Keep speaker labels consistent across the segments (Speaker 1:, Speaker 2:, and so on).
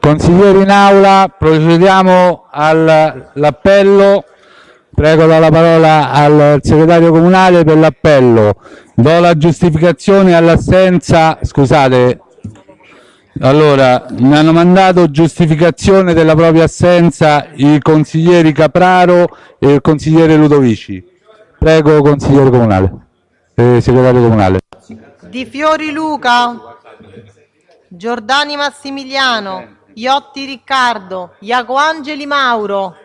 Speaker 1: Consiglieri in aula, procediamo all'appello. Prego do la parola al segretario comunale per l'appello. Do la giustificazione all'assenza. Scusate. Allora, mi hanno mandato giustificazione della propria assenza i consiglieri Capraro e il consigliere Ludovici. Prego, consigliere comunale. Eh, segretario comunale.
Speaker 2: Di Fiori Luca, Giordani Massimiliano, Iotti Riccardo, Iacoangeli Mauro.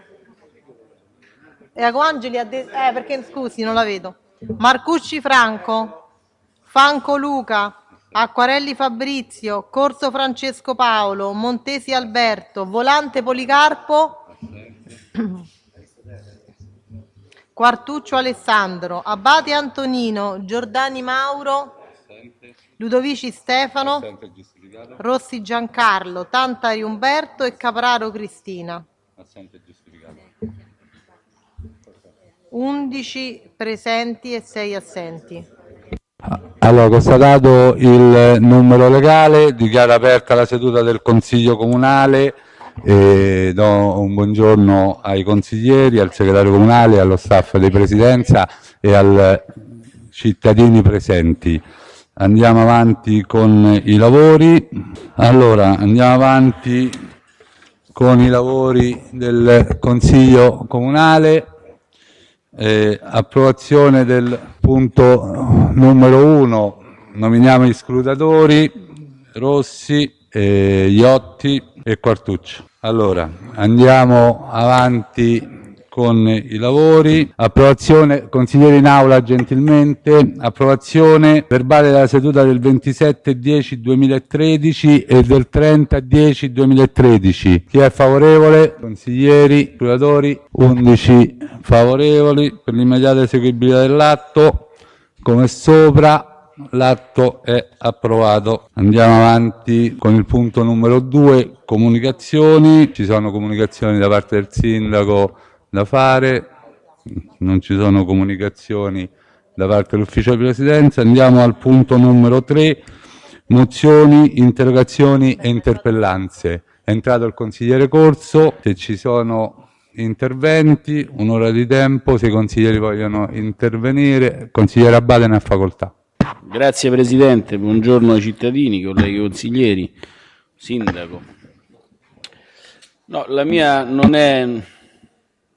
Speaker 2: Iacoangeli ha detto, eh perché scusi non la vedo. Marcucci Franco, Fanco Luca, Acquarelli Fabrizio, Corso Francesco Paolo, Montesi Alberto, Volante Policarpo, Quartuccio Alessandro, Abate Antonino, Giordani Mauro, Ludovici Stefano, Rossi Giancarlo, Tantari Umberto e Capraro Cristina. 11 presenti e 6 assenti.
Speaker 1: Allora, constatato il numero legale, dichiaro aperta la seduta del Consiglio Comunale e do un buongiorno ai consiglieri, al segretario comunale, allo staff di presidenza e ai cittadini presenti. Andiamo avanti con i lavori. Allora, andiamo avanti con i lavori del Consiglio Comunale. Eh, approvazione del punto numero uno. Nominiamo gli scrutatori Rossi, eh, Iotti e Quartuccio. Allora, andiamo avanti con i lavori. Approvazione, consigliere in aula gentilmente, approvazione verbale della seduta del 27-10-2013 e del 30-10-2013. Chi è favorevole? Consiglieri, scrutatori, 11 favorevoli per l'immediata eseguibilità dell'atto. Come sopra, l'atto è approvato. Andiamo avanti con il punto numero 2, comunicazioni. Ci sono comunicazioni da parte del sindaco da fare, non ci sono comunicazioni da parte dell'ufficio di presidenza. Andiamo al punto numero 3, mozioni, interrogazioni e interpellanze. È entrato il consigliere Corso, se ci sono interventi, un'ora di tempo, se i consiglieri vogliono intervenire. Consigliere Abate ne ha facoltà.
Speaker 3: Grazie Presidente, buongiorno ai cittadini, colleghi consiglieri, Sindaco. No, la mia non è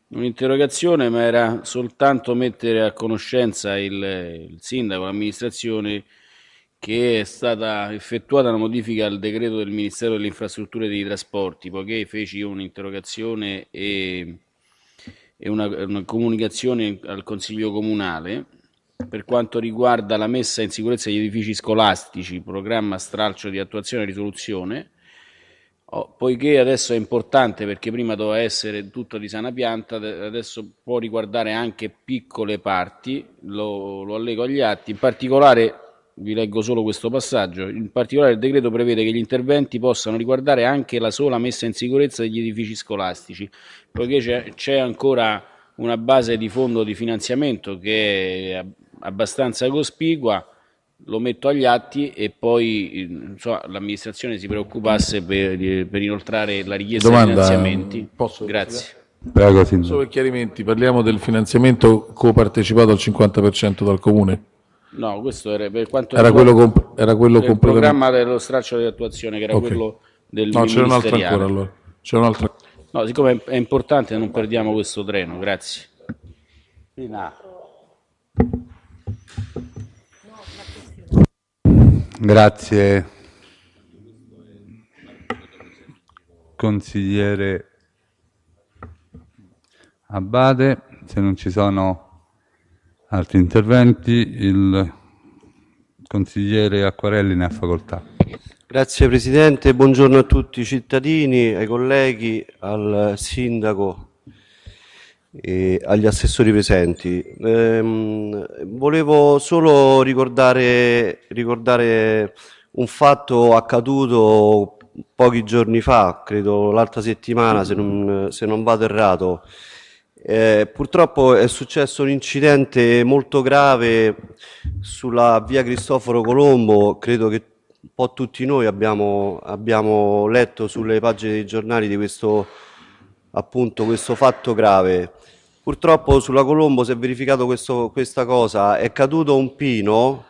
Speaker 3: un'interrogazione, ma era soltanto mettere a conoscenza il, il sindaco, l'amministrazione, che è stata effettuata una modifica al decreto del Ministero delle Infrastrutture e dei Trasporti, poiché feci un'interrogazione e, e una, una comunicazione al Consiglio Comunale. Per quanto riguarda la messa in sicurezza degli edifici scolastici, programma stralcio di attuazione e risoluzione, Oh, poiché adesso è importante perché prima doveva essere tutto di sana pianta, adesso può riguardare anche piccole parti, lo, lo allego agli atti, in particolare vi leggo solo questo passaggio, in particolare il decreto prevede che gli interventi possano riguardare anche la sola messa in sicurezza degli edifici scolastici, poiché c'è ancora una base di fondo di finanziamento che è abbastanza cospicua, lo metto agli atti e poi so, l'amministrazione si preoccupasse per, per, inoltrare la richiesta Domanda, di finanziamenti.
Speaker 4: Posso
Speaker 3: Grazie.
Speaker 4: Prego, Solo per chiarimenti, parliamo del finanziamento copartecipato al 50% dal Comune?
Speaker 3: No, questo era per quanto
Speaker 4: era quello, comp era quello
Speaker 3: il programma dello straccio di attuazione, che era okay. quello del
Speaker 4: No, c'era un'altra ancora allora. un'altra.
Speaker 3: No, siccome è importante non perdiamo questo treno, grazie. Rina.
Speaker 1: Grazie consigliere Abate. Se non ci sono altri interventi, il consigliere Acquarelli ne ha facoltà.
Speaker 5: Grazie Presidente, buongiorno a tutti i cittadini, ai colleghi, al Sindaco e agli assessori presenti. Ehm, volevo solo ricordare, ricordare un fatto accaduto pochi giorni fa, credo l'altra settimana se non, se non vado errato. Eh, purtroppo è successo un incidente molto grave sulla via Cristoforo Colombo, credo che un po' tutti noi abbiamo, abbiamo letto sulle pagine dei giornali di questo, appunto, questo fatto grave. Purtroppo sulla Colombo si è verificato questo, questa cosa, è caduto un pino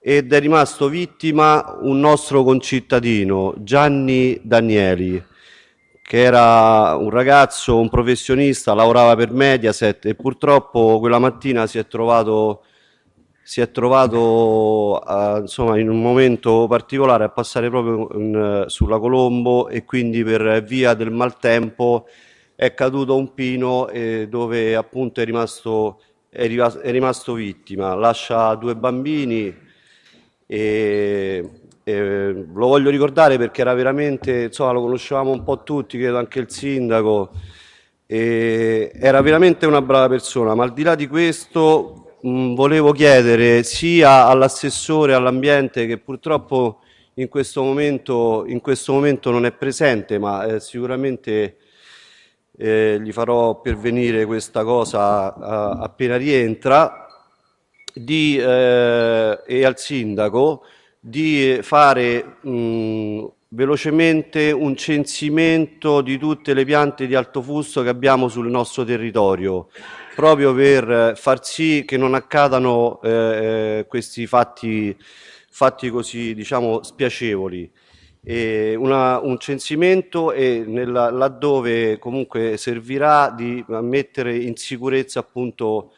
Speaker 5: ed è rimasto vittima un nostro concittadino, Gianni Danieli, che era un ragazzo, un professionista, lavorava per Mediaset e purtroppo quella mattina si è trovato, si è trovato a, insomma, in un momento particolare a passare proprio in, sulla Colombo e quindi per via del maltempo è caduto un pino eh, dove appunto è rimasto, è, rimasto, è rimasto vittima. Lascia due bambini e, e, lo voglio ricordare perché era veramente, insomma lo conoscevamo un po' tutti, credo anche il sindaco, era veramente una brava persona, ma al di là di questo mh, volevo chiedere sia all'assessore all'ambiente che purtroppo in questo momento, in questo momento non è presente, ma eh, sicuramente eh, gli farò pervenire questa cosa a, appena rientra, di, eh, e al sindaco di fare mh, velocemente un censimento di tutte le piante di alto fusto che abbiamo sul nostro territorio, proprio per far sì che non accadano eh, eh questi fatti, fatti così diciamo spiacevoli una, un censimento e nella, laddove comunque servirà di mettere in sicurezza appunto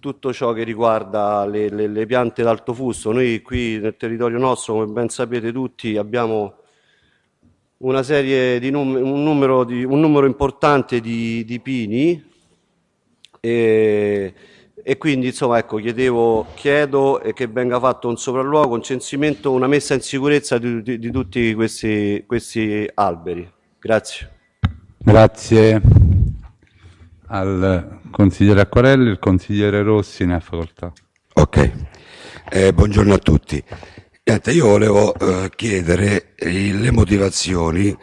Speaker 5: tutto ciò che riguarda le, le, le piante d'alto fusto. Noi qui nel territorio nostro, come ben sapete tutti, abbiamo una serie di num un, numero di, un numero importante di, di pini e, e quindi insomma ecco chiedevo, chiedo che venga fatto un sopralluogo, un censimento, una messa in sicurezza di, di, di tutti questi, questi alberi. Grazie.
Speaker 1: Grazie al consigliere Acquarelli, il consigliere Rossi ne ha facoltà.
Speaker 6: Ok, eh, buongiorno a tutti. Niente, io volevo eh, chiedere eh, le motivazioni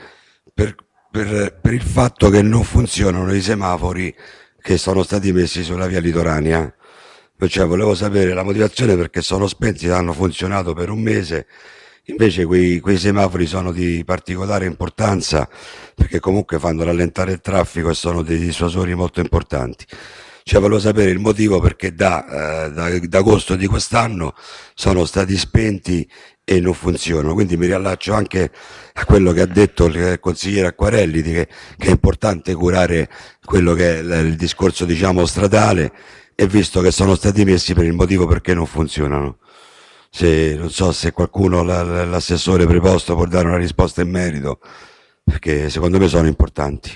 Speaker 6: per, per, per il fatto che non funzionano i semafori che sono stati messi sulla via litoranea. Cioè, volevo sapere la motivazione perché sono spenti, hanno funzionato per un mese, invece quei, quei semafori sono di particolare importanza perché comunque fanno rallentare il traffico e sono dei dissuasori molto importanti. Cioè, volevo sapere il motivo perché da, eh, da, da agosto di quest'anno sono stati spenti e non funzionano. Quindi mi riallaccio anche a quello che ha detto il consigliere Acquarelli, che, che, è importante curare quello che è il, il discorso diciamo stradale e visto che sono stati messi per il motivo perché non funzionano. Se, non so se qualcuno, l'assessore preposto, può dare una risposta in merito, perché secondo me sono importanti.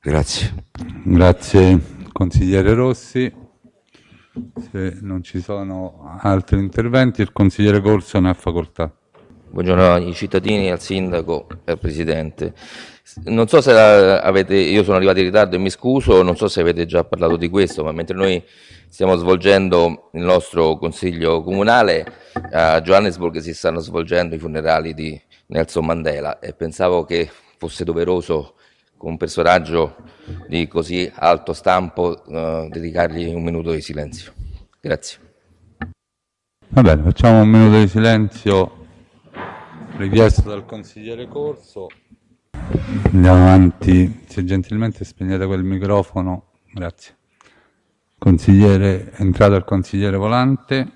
Speaker 6: Grazie.
Speaker 1: Grazie consigliere Rossi. Se non ci sono altri interventi, il consigliere Corso ne ha facoltà.
Speaker 7: Buongiorno ai cittadini, al sindaco e al presidente. Non so se avete, io sono arrivato in ritardo e mi scuso, non so se avete già parlato di questo, ma mentre noi stiamo svolgendo il nostro consiglio comunale, a Johannesburg si stanno svolgendo i funerali di Nelson Mandela e pensavo che fosse doveroso con un personaggio di così alto stampo eh, dedicargli un minuto di silenzio. Grazie.
Speaker 1: Va bene, facciamo un minuto di silenzio richiesto dal consigliere Corso. Andiamo avanti, se gentilmente spegnete quel microfono, grazie. Consigliere, è entrato il consigliere Volante.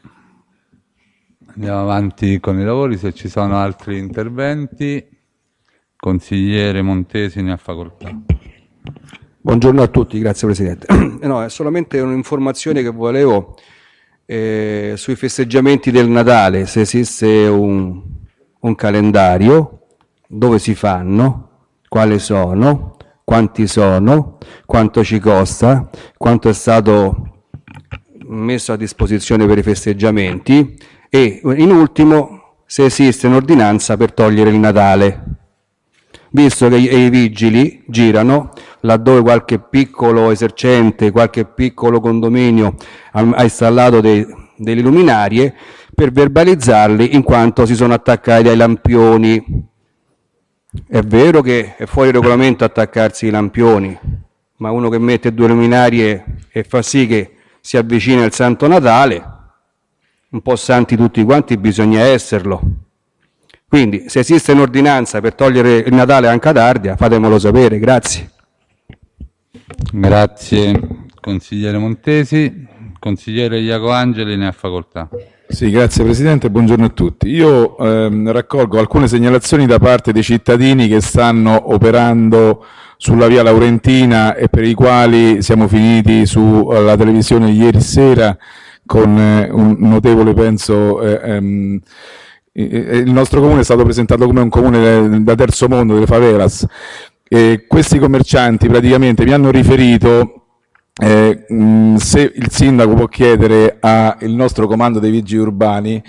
Speaker 1: Andiamo avanti con i lavori, se ci sono altri interventi. Consigliere Montesi ne ha facoltà.
Speaker 8: Buongiorno a tutti, grazie Presidente. No, è solamente un'informazione che volevo eh, sui festeggiamenti del Natale, se esiste un, un calendario, dove si fanno, quali sono, quanti sono, quanto ci costa, quanto è stato messo a disposizione per i festeggiamenti e in ultimo se esiste un'ordinanza per togliere il Natale, visto che i vigili girano laddove qualche piccolo esercente, qualche piccolo condominio ha installato dei, delle luminarie per verbalizzarli in quanto si sono attaccati ai lampioni. È vero che è fuori regolamento attaccarsi ai lampioni, ma uno che mette due luminarie e fa sì che si avvicina il Santo Natale, un po' santi tutti quanti bisogna esserlo. Quindi se esiste un'ordinanza per togliere il Natale anche ad Ardia, fatemelo sapere, grazie.
Speaker 1: Grazie consigliere Montesi. Consigliere Iaco Angeli ne ha facoltà.
Speaker 4: Sì, grazie Presidente, buongiorno a tutti. Io ehm, raccolgo alcune segnalazioni da parte dei cittadini che stanno operando sulla via Laurentina e per i quali siamo finiti sulla televisione ieri sera con eh, un notevole, penso, eh, ehm, il nostro comune è stato presentato come un comune da terzo mondo, delle favelas. E questi commercianti praticamente mi hanno riferito eh, mh, se il sindaco può chiedere al nostro comando dei vigili urbani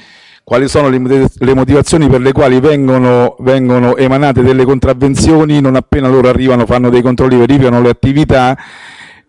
Speaker 4: quali sono le, le motivazioni per le quali vengono, vengono, emanate delle contravvenzioni, non appena loro arrivano fanno dei controlli, verificano le attività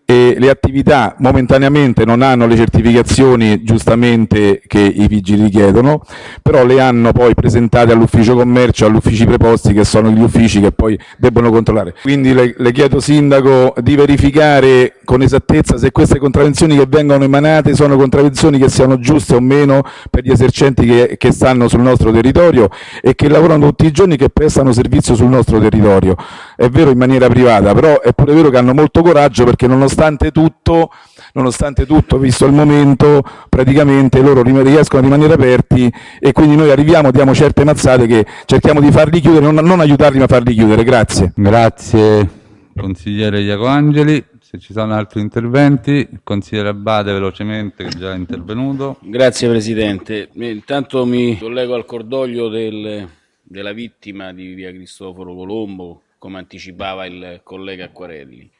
Speaker 4: e le attività momentaneamente non hanno le certificazioni giustamente che i vigili chiedono, però le hanno poi presentate all'ufficio commercio, agli uffici preposti che sono gli uffici che poi debbono controllare. Quindi le, le chiedo Sindaco di verificare con esattezza se queste contravvenzioni che vengono emanate sono contravvenzioni che siano giuste o meno per gli esercenti che, che stanno sul nostro territorio e che lavorano tutti i giorni che prestano servizio sul nostro territorio. È vero in maniera privata, però è pure vero che hanno molto coraggio perché nonostante nonostante tutto, nonostante tutto, visto il momento, praticamente loro riescono a rimanere aperti e quindi noi arriviamo, diamo certe mazzate che cerchiamo di farli chiudere, non, non aiutarli ma farli chiudere. Grazie.
Speaker 1: Grazie consigliere Iaco Angeli. Se ci sono altri interventi, consigliere Abate velocemente che è già intervenuto.
Speaker 3: Grazie Presidente. Intanto mi collego al cordoglio del, della vittima di via Cristoforo Colombo, come anticipava il collega Acquarelli.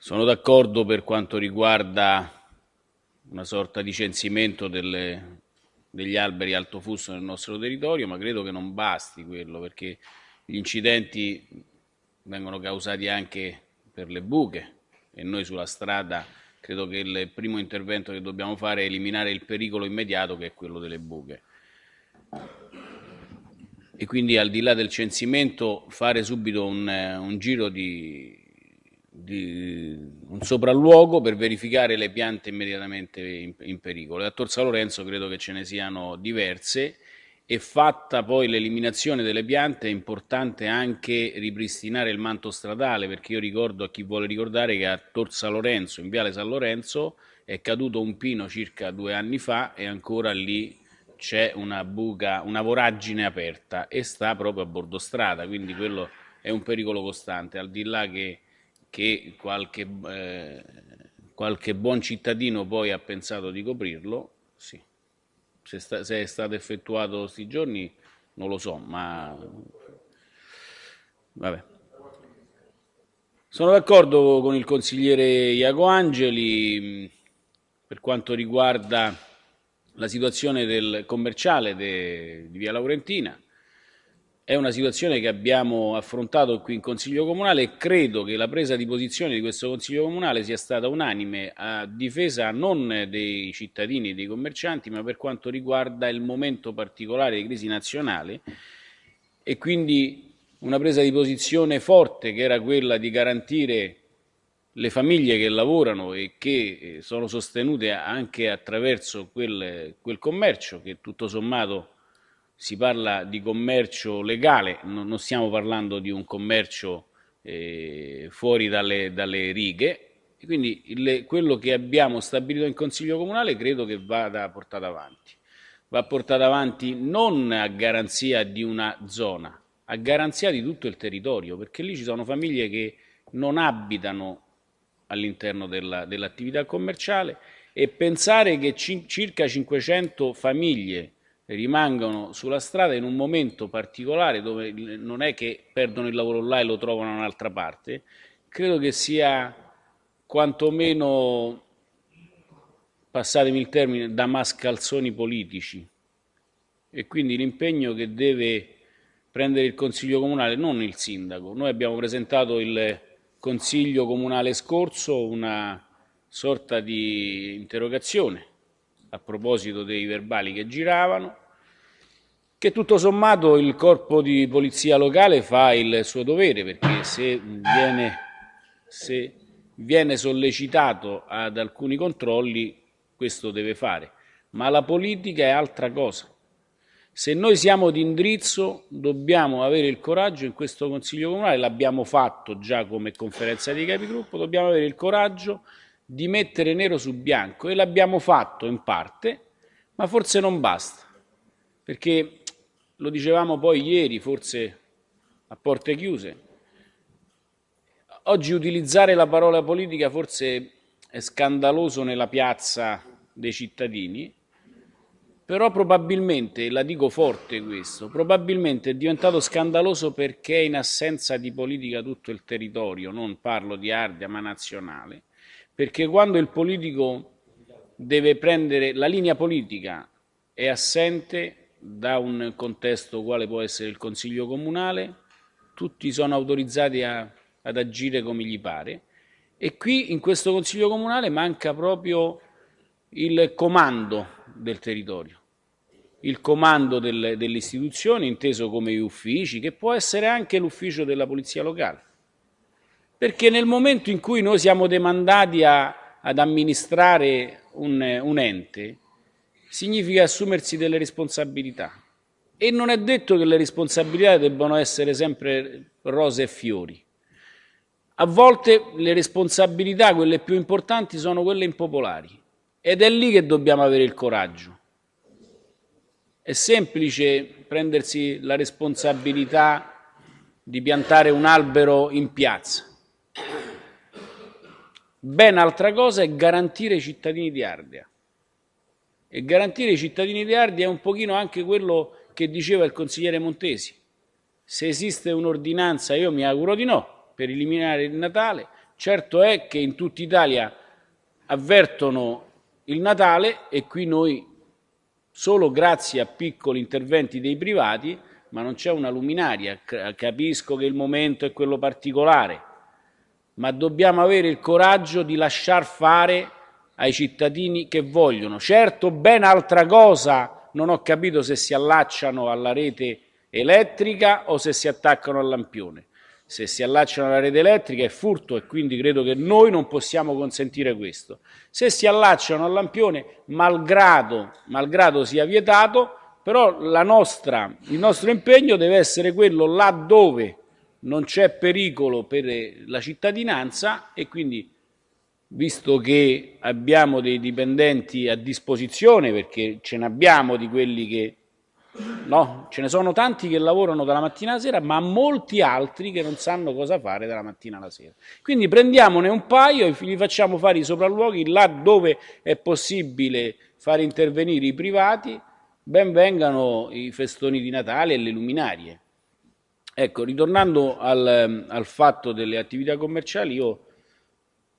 Speaker 3: Sono d'accordo per quanto riguarda una sorta di censimento delle, degli alberi alto fusto nel nostro territorio, ma credo che non basti quello, perché gli incidenti vengono causati anche per le buche e noi sulla strada credo che il primo intervento che dobbiamo fare è eliminare il pericolo immediato che è quello delle buche. E quindi al di là del censimento fare subito un, un giro di, di un sopralluogo per verificare le piante immediatamente in, in pericolo. E a Tor San Lorenzo credo che ce ne siano diverse e fatta poi l'eliminazione delle piante è importante anche ripristinare il manto stradale perché io ricordo a chi vuole ricordare che a Tor San Lorenzo, in Viale San Lorenzo, è caduto un pino circa due anni fa e ancora lì c'è una buca, una voragine aperta e sta proprio a bordo strada, quindi quello è un pericolo costante, al di là che che qualche, eh, qualche buon cittadino poi ha pensato di coprirlo, sì. Se, sta, se è stato effettuato questi giorni non lo so, ma vabbè. Sono d'accordo con il consigliere Iaco Angeli per quanto riguarda la situazione del commerciale de, di Via Laurentina. È una situazione che abbiamo affrontato qui in Consiglio Comunale. E credo che la presa di posizione di questo Consiglio Comunale sia stata unanime a difesa non dei cittadini e dei commercianti, ma per quanto riguarda il momento particolare di crisi nazionale. E quindi una presa di posizione forte che era quella di garantire le famiglie che lavorano e che eh, sono sostenute anche attraverso quel, quel commercio che tutto sommato si parla di commercio legale, non stiamo parlando di un commercio eh, fuori dalle, dalle, righe, e quindi il, quello che abbiamo stabilito in Consiglio Comunale credo che vada portato avanti. Va portato avanti non a garanzia di una zona, a garanzia di tutto il territorio, perché lì ci sono famiglie che non abitano all'interno dell'attività dell commerciale e pensare che circa 500 famiglie rimangono sulla strada in un momento particolare dove non è che perdono il lavoro là e lo trovano da un'altra parte, credo che sia quantomeno, passatemi il termine, da mascalzoni politici. E quindi l'impegno che deve prendere il Consiglio Comunale, non il Sindaco. Noi abbiamo presentato il Consiglio Comunale scorso una sorta di interrogazione a proposito dei verbali che giravano, che tutto sommato il corpo di polizia locale fa il suo dovere, perché se viene, se viene sollecitato ad alcuni controlli, questo deve fare. Ma la politica è altra cosa. Se noi siamo di indirizzo dobbiamo avere il coraggio in questo Consiglio Comunale, l'abbiamo fatto già come conferenza di capigruppo, dobbiamo avere il coraggio di mettere nero su bianco e l'abbiamo fatto in parte, ma forse non basta, perché lo dicevamo poi ieri, forse a porte chiuse, oggi utilizzare la parola politica forse è scandaloso nella piazza dei cittadini, però probabilmente, la dico forte questo, probabilmente è diventato scandaloso perché in assenza di politica tutto il territorio, non parlo di Ardea ma nazionale, perché quando il politico deve prendere la linea politica è assente da un contesto quale può essere il Consiglio Comunale, tutti sono autorizzati a, ad agire come gli pare e qui in questo Consiglio Comunale manca proprio il comando del territorio il comando del, delle istituzioni, inteso come uffici, che può essere anche l'ufficio della polizia locale. Perché nel momento in cui noi siamo demandati a, ad amministrare un, un ente, significa assumersi delle responsabilità. E non è detto che le responsabilità debbano essere sempre rose e fiori. A volte le responsabilità, quelle più importanti, sono quelle impopolari. Ed è lì che dobbiamo avere il coraggio è semplice prendersi la responsabilità di piantare un albero in piazza. Ben altra cosa è garantire i cittadini di Ardea. E garantire i cittadini di Ardea è un pochino anche quello che diceva il consigliere Montesi. Se esiste un'ordinanza, io mi auguro di no, per eliminare il Natale, certo è che in tutta Italia avvertono il Natale e qui noi solo grazie a piccoli interventi dei privati, ma non c'è una luminaria. Capisco che il momento è quello particolare, ma dobbiamo avere il coraggio di lasciar fare ai cittadini che vogliono. Certo, ben altra cosa, non ho capito se si allacciano alla rete elettrica o se si attaccano al lampione se si allacciano alla rete elettrica è furto e quindi credo che noi non possiamo consentire questo. Se si allacciano al lampione, malgrado, malgrado sia vietato, però nostra, il nostro impegno deve essere quello laddove non c'è pericolo per la cittadinanza e quindi visto che abbiamo dei dipendenti a disposizione, perché ce ne abbiamo di quelli che No, ce ne sono tanti che lavorano dalla mattina alla sera, ma molti altri che non sanno cosa fare dalla mattina alla sera. Quindi prendiamone un paio e li facciamo fare i sopralluoghi là dove è possibile fare intervenire i privati, ben vengano i festoni di Natale e le luminarie. Ecco, ritornando al, al fatto delle attività commerciali, io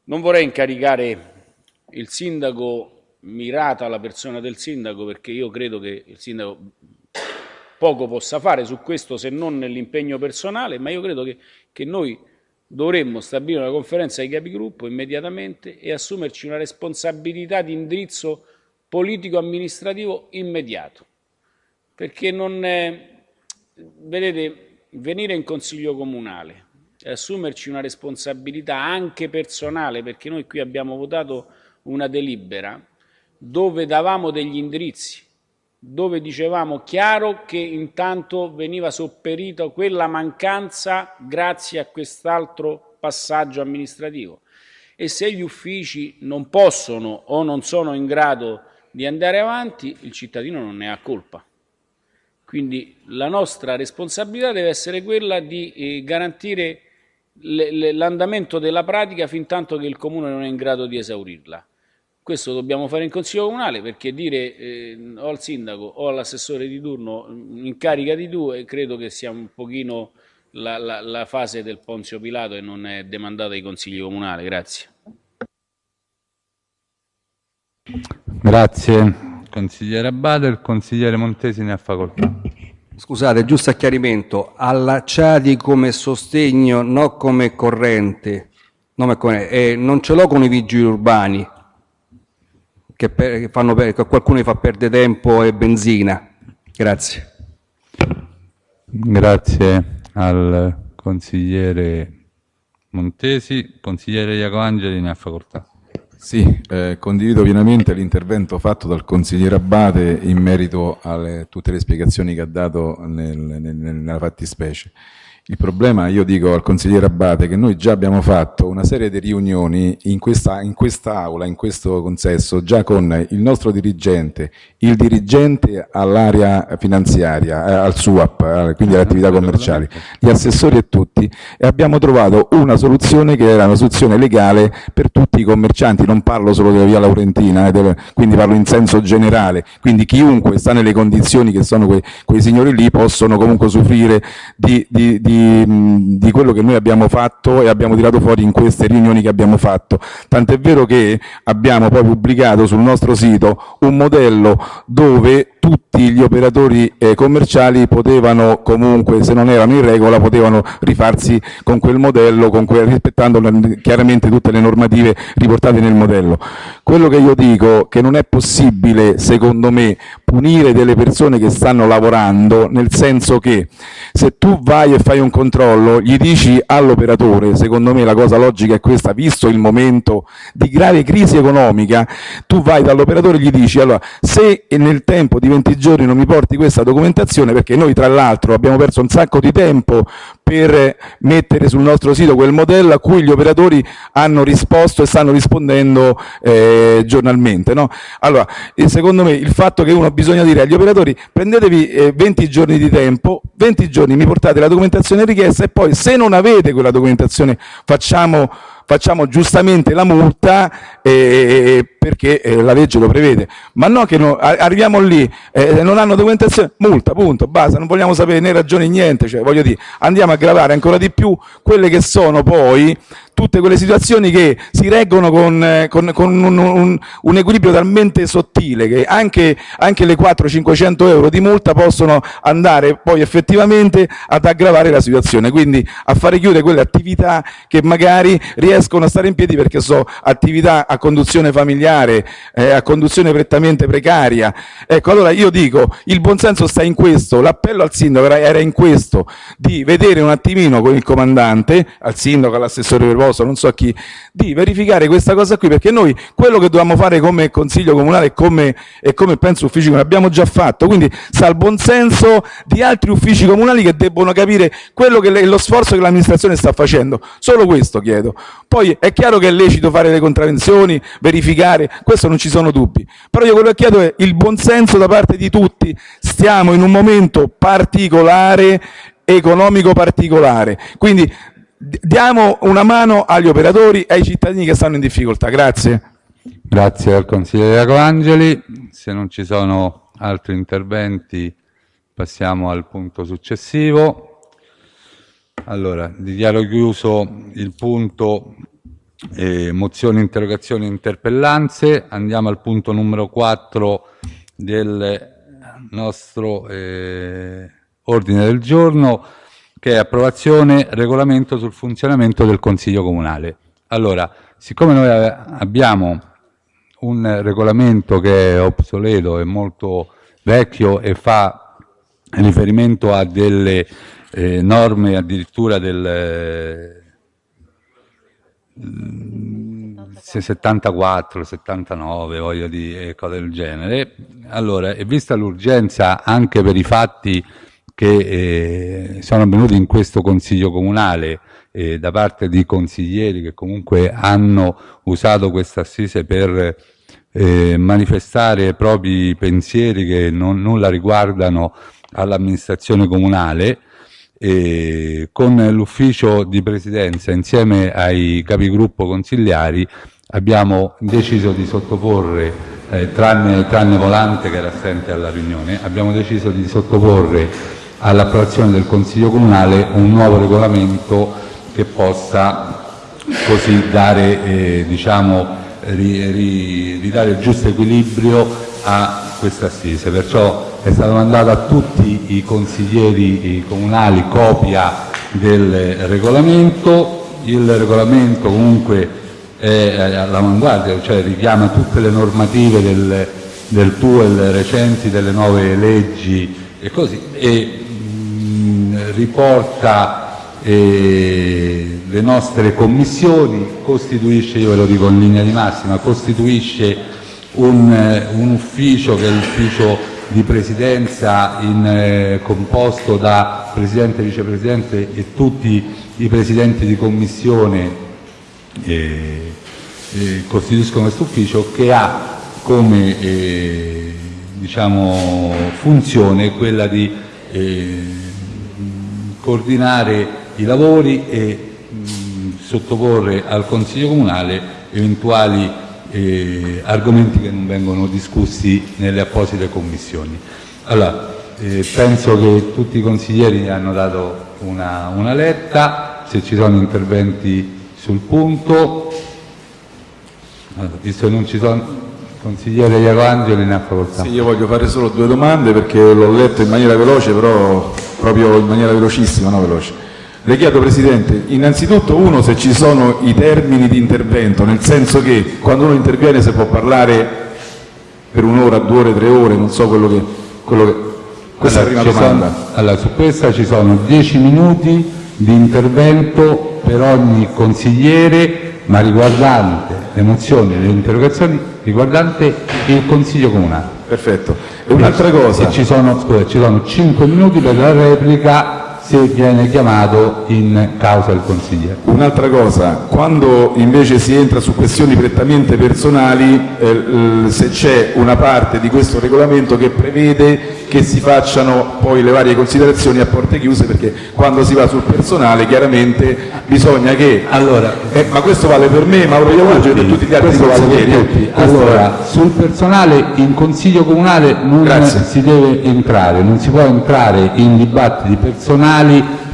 Speaker 3: non vorrei incaricare il sindaco mirata alla persona del sindaco perché io credo che il sindaco poco possa fare su questo se non nell'impegno personale, ma io credo che, che noi dovremmo stabilire una conferenza di capigruppo immediatamente e assumerci una responsabilità di indirizzo politico-amministrativo immediato. Perché non è, vedete, venire in consiglio comunale assumerci una responsabilità anche personale, perché noi qui abbiamo votato una delibera dove davamo degli indirizzi dove dicevamo chiaro che intanto veniva sopperita quella mancanza grazie a quest'altro passaggio amministrativo e se gli uffici non possono o non sono in grado di andare avanti, il cittadino non ne ha colpa. Quindi la nostra responsabilità deve essere quella di eh, garantire l'andamento della pratica fin tanto che il Comune non è in grado di esaurirla. Questo dobbiamo fare in Consiglio Comunale perché dire eh, o al Sindaco o all'assessore di turno mm, incarica di due credo che sia un pochino la, la, la fase del Ponzio Pilato e non è demandata ai Consigli Comunali. Grazie.
Speaker 1: Grazie consigliere Abate, il consigliere Montesi ne ha facoltà.
Speaker 8: Scusate, giusto a chiarimento, allacciati come sostegno, non come corrente, non, come, eh, non ce l'ho con i vigili urbani, che, per, che, fanno, che qualcuno fa perdere tempo e benzina. Grazie.
Speaker 1: Grazie al consigliere Montesi. Consigliere Iacoangeli ne ha facoltà.
Speaker 4: Sì, eh, condivido pienamente l'intervento fatto dal consigliere Abate in merito a tutte le spiegazioni che ha dato nel, nel, nella fattispecie. Il problema, io dico al consigliere Abate, che noi già abbiamo fatto una serie di riunioni in questa, in quest'aula, in questo consesso, già con il nostro dirigente, il dirigente all'area finanziaria, eh, al SUAP, eh, quindi alle attività commerciali, gli assessori e tutti, e abbiamo trovato una soluzione che era una soluzione legale per tutti i commercianti, non parlo solo della via Laurentina, eh, quindi parlo in senso generale, quindi chiunque sta nelle condizioni che sono quei, quei signori lì possono comunque soffrire di, di, di di, quello che noi abbiamo fatto e abbiamo tirato fuori in queste riunioni che abbiamo fatto. Tant'è vero che abbiamo poi pubblicato sul nostro sito un modello dove tutti gli operatori eh, commerciali potevano comunque, se non erano in regola, potevano rifarsi con quel modello, con quel, rispettando chiaramente tutte le normative riportate nel modello. Quello che io dico che non è possibile, secondo me, punire delle persone che stanno lavorando, nel senso che se tu vai e fai un controllo, gli dici all'operatore, secondo me la cosa logica è questa, visto il momento di grave crisi economica, tu vai dall'operatore e gli dici, allora, se nel tempo di 20 giorni non mi porti questa documentazione, perché noi tra l'altro abbiamo perso un sacco di tempo per mettere sul nostro sito quel modello a cui gli operatori hanno risposto e stanno rispondendo eh, giornalmente. No? Allora, secondo me il fatto che uno bisogna dire agli operatori prendetevi eh, 20 giorni di tempo, 20 giorni mi portate la documentazione richiesta e poi se non avete quella documentazione facciamo facciamo giustamente la multa eh, perché eh, la legge lo prevede, ma no che no, arriviamo lì, eh, non hanno documentazione, multa, punto, basta, non vogliamo sapere né ragioni niente, cioè voglio dire, andiamo a gravare ancora di più quelle che sono poi tutte quelle situazioni che si reggono con, eh, con, con un, un, un, equilibrio talmente sottile che anche, anche le 400-500 euro di multa possono andare poi effettivamente ad aggravare la situazione, quindi a fare chiudere quelle attività che magari riescono a stare in piedi perché sono attività a conduzione familiare, eh, a conduzione prettamente precaria. Ecco, allora io dico, il buonsenso sta in questo, l'appello al sindaco era in questo, di vedere un attimino con il comandante, al sindaco, all'assessore per cosa, non so chi, di verificare questa cosa qui, perché noi quello che dobbiamo fare come Consiglio Comunale e come, e come penso uffici comunali abbiamo già fatto, quindi sta al buon senso di altri uffici comunali che debbono capire quello che le, lo sforzo che l'amministrazione sta facendo, solo questo chiedo. Poi è chiaro che è lecito fare le contravvenzioni, verificare, questo non ci sono dubbi, però io quello che chiedo è il buon senso da parte di tutti, stiamo in un momento particolare economico particolare. Quindi diamo una mano agli operatori e ai cittadini che stanno in difficoltà. Grazie.
Speaker 1: Grazie al consigliere Angeli. Se non ci sono altri interventi passiamo al punto successivo. Allora, dichiaro chiuso il punto eh, mozioni, interrogazioni e interpellanze. Andiamo al punto numero 4 del nostro eh, ordine del giorno che è approvazione regolamento sul funzionamento del Consiglio Comunale. Allora, siccome noi abbiamo un regolamento che è obsoleto, è molto vecchio e fa riferimento a delle eh, norme addirittura del 74, 79, voglio dire, cose del genere. Allora, e vista l'urgenza anche per i fatti che eh, sono avvenuti in questo Consiglio Comunale eh, da parte di consiglieri che comunque hanno usato questa assise per eh, manifestare propri pensieri che non, nulla riguardano all'amministrazione comunale e con l'ufficio di presidenza insieme ai capigruppo consigliari abbiamo deciso di sottoporre, eh, tranne, tranne Volante che era assente alla riunione, abbiamo deciso di sottoporre all'approvazione del Consiglio Comunale un nuovo regolamento che possa così dare, eh, diciamo, ri, ri, ridare il giusto equilibrio a questa assise. Perciò è stato mandato a tutti i consiglieri comunali copia del regolamento. Il regolamento comunque è all'avanguardia, cioè richiama tutte le normative del, del TUEL recenti, delle nuove leggi e così. E, riporta eh, le nostre commissioni, costituisce, io ve lo dico in linea di massima, costituisce un, eh, un ufficio che è l'ufficio di presidenza in, eh, composto da presidente, vicepresidente e tutti i presidenti di commissione eh, eh, costituiscono questo ufficio che ha come eh, diciamo, funzione quella di eh, coordinare i lavori e mh, sottoporre al Consiglio Comunale eventuali eh, argomenti che non vengono discussi nelle apposite commissioni. Allora, eh, penso che tutti i consiglieri hanno dato una, una letta, se ci sono interventi sul punto, allora, visto che non ci sono consigliere Iaco Angeli ne ha facoltà.
Speaker 4: Sì, io voglio fare solo due domande perché l'ho letto in maniera veloce, però proprio in maniera velocissima, no veloce. Le chiedo Presidente, innanzitutto uno se ci sono i termini di intervento, nel senso che quando uno interviene si può parlare per un'ora, due ore, tre ore, non so quello che... Quello che... Questa
Speaker 1: allora,
Speaker 4: è la prima domanda.
Speaker 1: Sono, allora, su questa ci sono dieci minuti di intervento per ogni consigliere, ma riguardante le mozioni e le interrogazioni, riguardante il Consiglio Comunale.
Speaker 4: Perfetto. E un'altra cosa...
Speaker 1: Ci sono, scusa, ci sono cinque minuti per la replica viene chiamato in causa il consigliere.
Speaker 4: Un'altra cosa, quando invece si entra su questioni prettamente personali, eh, se c'è una parte di questo regolamento che prevede che si facciano poi le varie considerazioni a porte chiuse, perché quando si va sul personale chiaramente bisogna che...
Speaker 1: Allora,
Speaker 4: eh, ma questo vale per me, Mauro Iavugio e per tutti gli altri
Speaker 1: questo vale
Speaker 4: consiglieri.
Speaker 1: tutti. Allora, sul personale in Consiglio Comunale non
Speaker 4: Grazie.
Speaker 1: si deve entrare, non si può entrare in dibattiti personali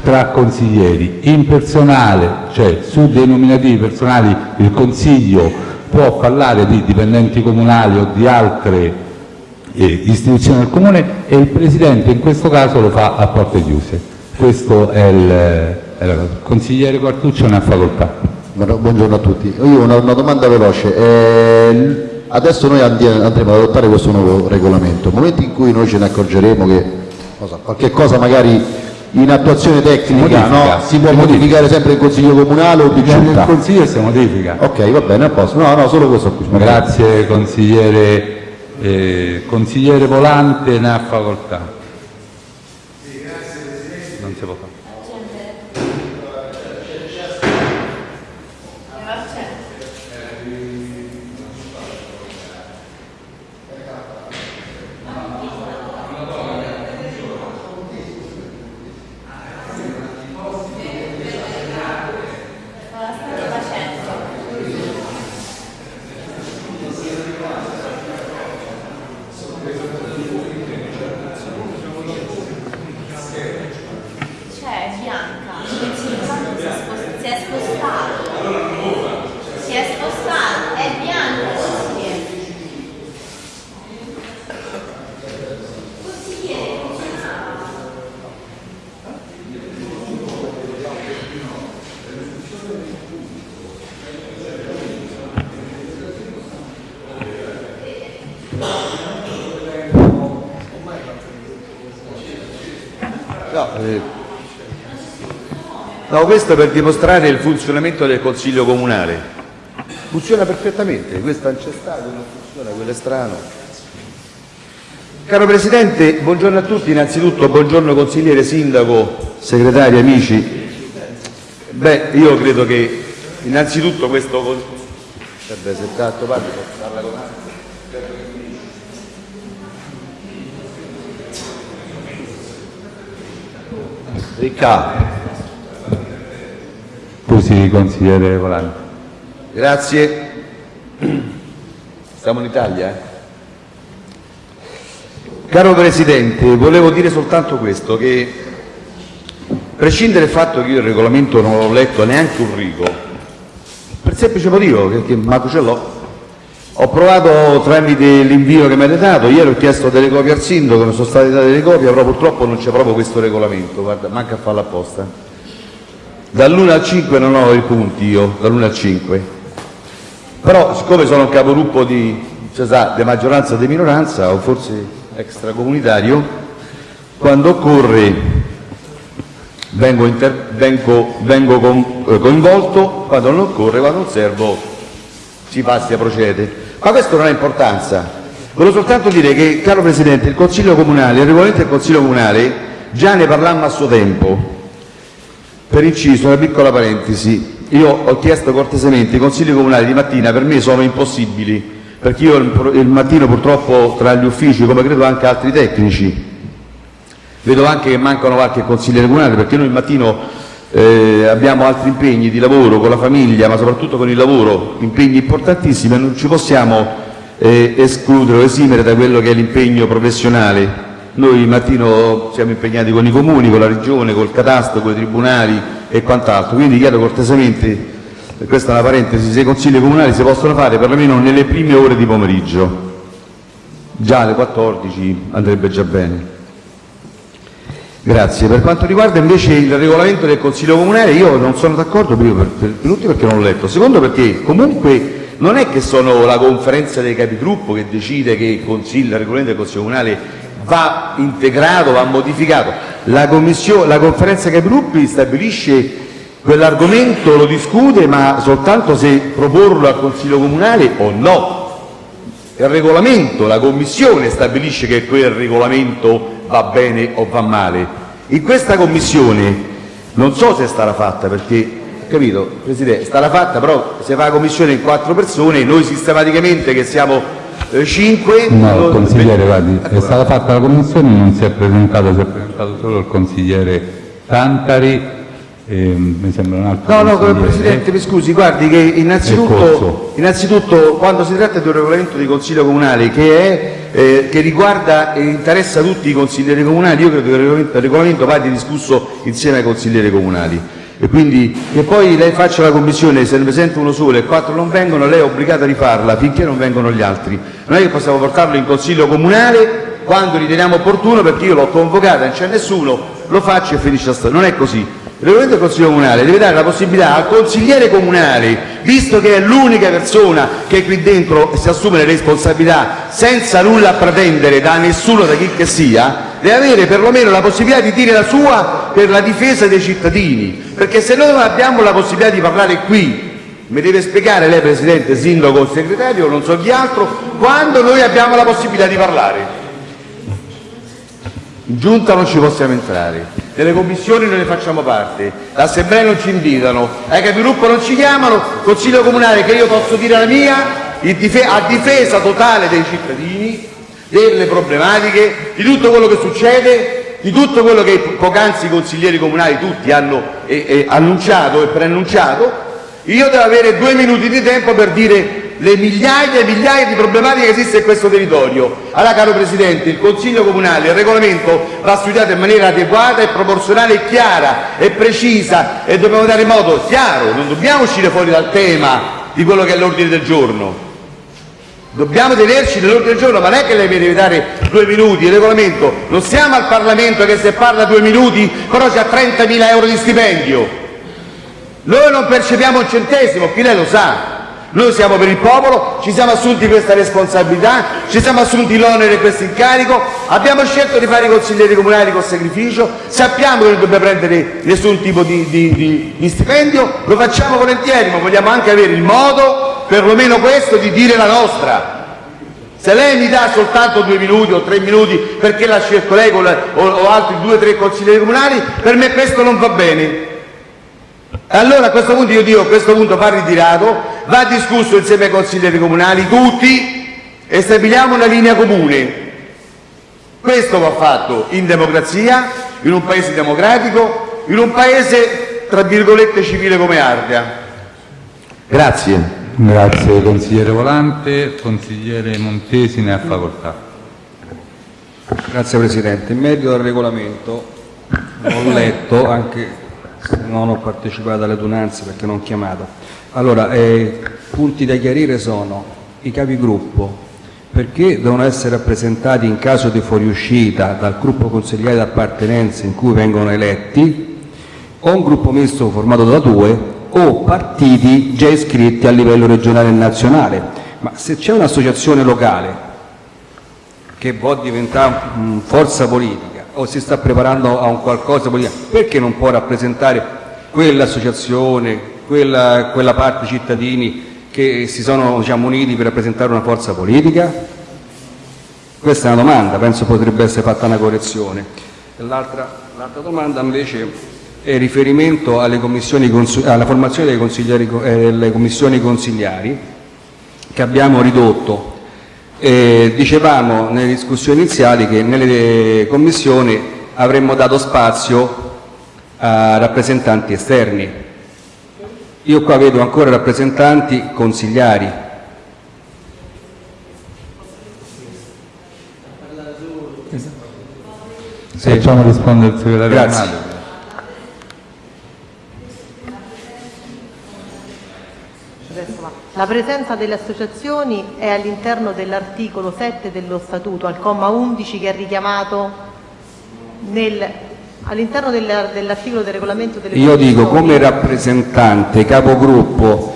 Speaker 1: tra consiglieri. In personale, cioè su dei nominativi personali, il Consiglio può parlare di dipendenti comunali o di altre eh, istituzioni del Comune e il Presidente in questo caso lo fa a porte chiuse. Questo è il, è la cosa. Consigliere Quartuccio ne ha facoltà.
Speaker 9: Buongiorno a tutti. Io ho una, una domanda veloce. Eh, adesso noi andremo ad adottare questo nuovo regolamento. Nel momento in cui noi ce ne accorgeremo che so, qualche cosa magari in attuazione tecnica no, si può modificare sempre in Consiglio Comunale o di
Speaker 1: Viene il
Speaker 9: Giunta?
Speaker 1: Consiglio si modifica.
Speaker 9: Ok, va bene, a posto. No, no, solo questo qui.
Speaker 1: Grazie consigliere, eh, consigliere Volante, ne ha facoltà. Non si può fare.
Speaker 10: C'è Bianca, che si ricorda si è spos- si è spostato. Si è spostato, è Bianca, consigliere. Consigliere, funzionava.
Speaker 11: No, eh, no, questo per dimostrare il funzionamento del Consiglio Comunale. Funziona perfettamente, questo non c'è stato, non funziona, quello è strano. Caro Presidente, buongiorno a tutti, innanzitutto buongiorno consigliere, sindaco, segretari, amici. Beh, io credo che innanzitutto questo... Vabbè, se tanto parli, posso parla con altri. Ricca,
Speaker 1: Scusi consigliere Volante.
Speaker 11: Grazie. Siamo in Italia. eh? Caro Presidente, volevo dire soltanto questo, che prescindere dal fatto che io il regolamento non l'ho letto neanche un rigo, per il semplice motivo che, che manco ce l'ho, ho provato tramite l'invio che mi avete dato, ieri ho chiesto delle copie al sindaco, mi sono state date delle copie, però purtroppo non c'è proprio questo regolamento, guarda, manca a farlo apposta. Dall'1 al 5 non ho i punti io, dall'1 al 5. Però siccome sono un capogruppo di, cioè, sa, di maggioranza e di minoranza, o forse extracomunitario, quando occorre vengo, inter- vengo, vengo con, eh, coinvolto, quando non occorre, quando non servo si passa e procede. Ma questo non ha importanza. Volevo soltanto dire che, caro Presidente, il Consiglio Comunale, il regolamento del Consiglio Comunale, già ne parlammo a suo tempo. Per inciso, una piccola parentesi, io ho chiesto cortesemente, i consigli comunali di mattina per me sono impossibili, perché io il, mattino purtroppo tra gli uffici, come credo anche altri tecnici, vedo anche che mancano qualche consigliere comunale, perché noi il mattino abbiamo altri impegni di lavoro con la famiglia, ma soprattutto con il lavoro, impegni importantissimi e non ci possiamo eh, escludere o esimere da quello che è l'impegno professionale. Noi mattino siamo impegnati con i comuni, con la regione, col catasto, con i tribunali e quant'altro, quindi chiedo cortesemente, questa è una parentesi, se i consigli comunali si possono fare perlomeno nelle prime ore di pomeriggio, già alle 14 andrebbe già bene. Grazie. Per quanto riguarda invece il regolamento del Consiglio Comunale, io non sono d'accordo, tutti perché non l'ho letto, secondo perché comunque non è che sono la conferenza dei capigruppo che decide che il regolamento del Consiglio Comunale va integrato, va modificato. La, la conferenza dei capigruppi stabilisce quell'argomento, lo discute, ma soltanto se proporlo al Consiglio Comunale o no. Il regolamento, la Commissione stabilisce che quel regolamento va bene o va male. In questa Commissione non so se sarà fatta perché, capito, Presidente, sarà fatta però se fa la Commissione in quattro persone, noi sistematicamente che siamo eh, cinque...
Speaker 1: No,
Speaker 11: lo-
Speaker 1: consigliere, guardi, è
Speaker 11: Ecco.
Speaker 1: stata fatta la commissione, non si è presentato, si è presentato solo il consigliere Tantari, e mi sembra un altro
Speaker 11: No, no. Presidente, mi scusi, guardi che
Speaker 1: È
Speaker 11: innanzitutto, innanzitutto quando si tratta di un regolamento di Consiglio Comunale che, è, eh, che riguarda e interessa tutti i consiglieri comunali, io credo che il regolamento, il regolamento vada discusso insieme ai consiglieri comunali. E quindi che poi lei faccia la commissione, se ne presenta uno solo e quattro non vengono, lei è obbligata a rifarla finché non vengono gli altri. Non è che possiamo portarlo in Consiglio Comunale quando riteniamo opportuno perché io l'ho convocata, non c'è nessuno, lo faccio e finisce la storia. Non è così. Il regolamento del Consiglio Comunale deve dare la possibilità al consigliere comunale, visto che è l'unica persona che qui dentro si assume le responsabilità senza nulla pretendere da nessuno, da chi che sia, deve avere perlomeno la possibilità di dire la sua per la difesa dei cittadini. Perché se noi non abbiamo la possibilità di parlare qui, mi deve spiegare lei Presidente, Sindaco, Segretario, non so chi altro, quando noi abbiamo la possibilità di parlare. In giunta non ci possiamo entrare, nelle commissioni non ne facciamo parte, l'assemblea non ci invitano, ai capigruppo non ci chiamano, consiglio comunale che io posso dire la mia, a difesa totale dei cittadini, delle problematiche, di tutto quello che succede, di tutto quello che poc'anzi i consiglieri comunali tutti hanno annunciato e preannunciato, io devo avere due minuti di tempo per dire le migliaia e migliaia di problematiche che esistono in questo territorio. Allora, caro Presidente, il Consiglio Comunale, il regolamento va studiato in maniera adeguata e proporzionale chiara e precisa e dobbiamo dare modo chiaro, non dobbiamo uscire fuori dal tema di quello che è l'ordine del giorno. Dobbiamo tenerci nell'ordine del giorno, ma non è che lei mi deve dare due minuti, il regolamento, non siamo al Parlamento che se parla due minuti però c'ha 30.000 euro di stipendio. Noi non percepiamo un centesimo, qui lei lo sa. Noi siamo per il popolo, ci siamo assunti questa responsabilità, ci siamo assunti l'onere e questo incarico, abbiamo scelto di fare i consiglieri comunali con sacrificio, sappiamo che non dobbiamo prendere nessun tipo di, di- di- di stipendio, lo facciamo volentieri, ma vogliamo anche avere il modo, perlomeno questo, di dire la nostra. Se lei mi dà soltanto due minuti o tre minuti perché l'ha scelto lei la- o, o altri due o tre consiglieri comunali, per me questo non va bene. Allora a questo punto io dico, a questo punto va ritirato, va discusso insieme ai consiglieri comunali, tutti, e stabiliamo una linea comune. Questo va fatto in democrazia, in un paese democratico, in un paese, tra virgolette, civile come Ardea. Grazie.
Speaker 1: Grazie consigliere Volante, consigliere Montesi ne ha facoltà.
Speaker 8: Grazie Presidente. In merito al regolamento, l'ho letto anche non ho partecipato alle adunanze perché non ho chiamato. Allora, eh, punti da chiarire sono i capigruppo, perché devono essere rappresentati in caso di fuoriuscita dal gruppo consigliere d'appartenenza in cui vengono eletti, o un gruppo misto formato da due, o partiti già iscritti a livello regionale e nazionale. Ma se c'è un'associazione locale che può diventare forza politica o si sta preparando a un qualcosa perché non può rappresentare quell'associazione, quella, quella parte cittadini che si sono diciamo, uniti per rappresentare una forza politica? Questa è una domanda, penso potrebbe essere fatta una correzione. L'altra, domanda invece è riferimento alla formazione eh, delle commissioni consigliari che abbiamo ridotto. Eh, dicevamo nelle discussioni iniziali che nelle commissioni avremmo dato spazio a rappresentanti esterni. Io qua vedo ancora rappresentanti consigliari.
Speaker 1: Sì. Facciamo rispondere il segretario
Speaker 8: Grazie.
Speaker 1: Armato.
Speaker 2: La presenza delle associazioni è all'interno dell'articolo 7 dello Statuto, al comma 11 che è richiamato nel, all'interno del- dell'articolo del regolamento delle
Speaker 8: Io dico come rappresentante, capogruppo,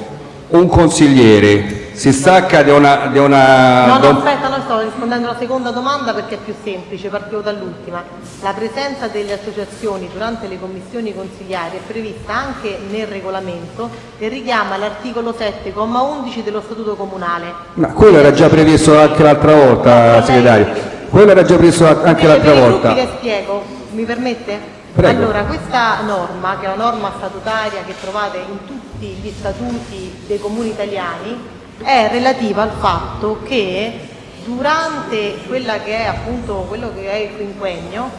Speaker 8: un consigliere si stacca da una...
Speaker 2: No, no, aspetta, no, sto rispondendo alla seconda domanda perché è più semplice, partivo dall'ultima. La presenza delle associazioni durante le commissioni consigliari è prevista anche nel regolamento e richiama l'articolo 7,11 dello Statuto Comunale.
Speaker 8: Ma quello era già previsto anche l'altra volta, segretario. Quello era già previsto anche l'altra volta.
Speaker 2: le spiego, mi permette?
Speaker 8: Prego.
Speaker 2: Allora, questa norma, che è una norma statutaria che trovate in tutti gli statuti dei comuni italiani, è relativa al fatto che durante quella che è appunto quello che è il quinquennio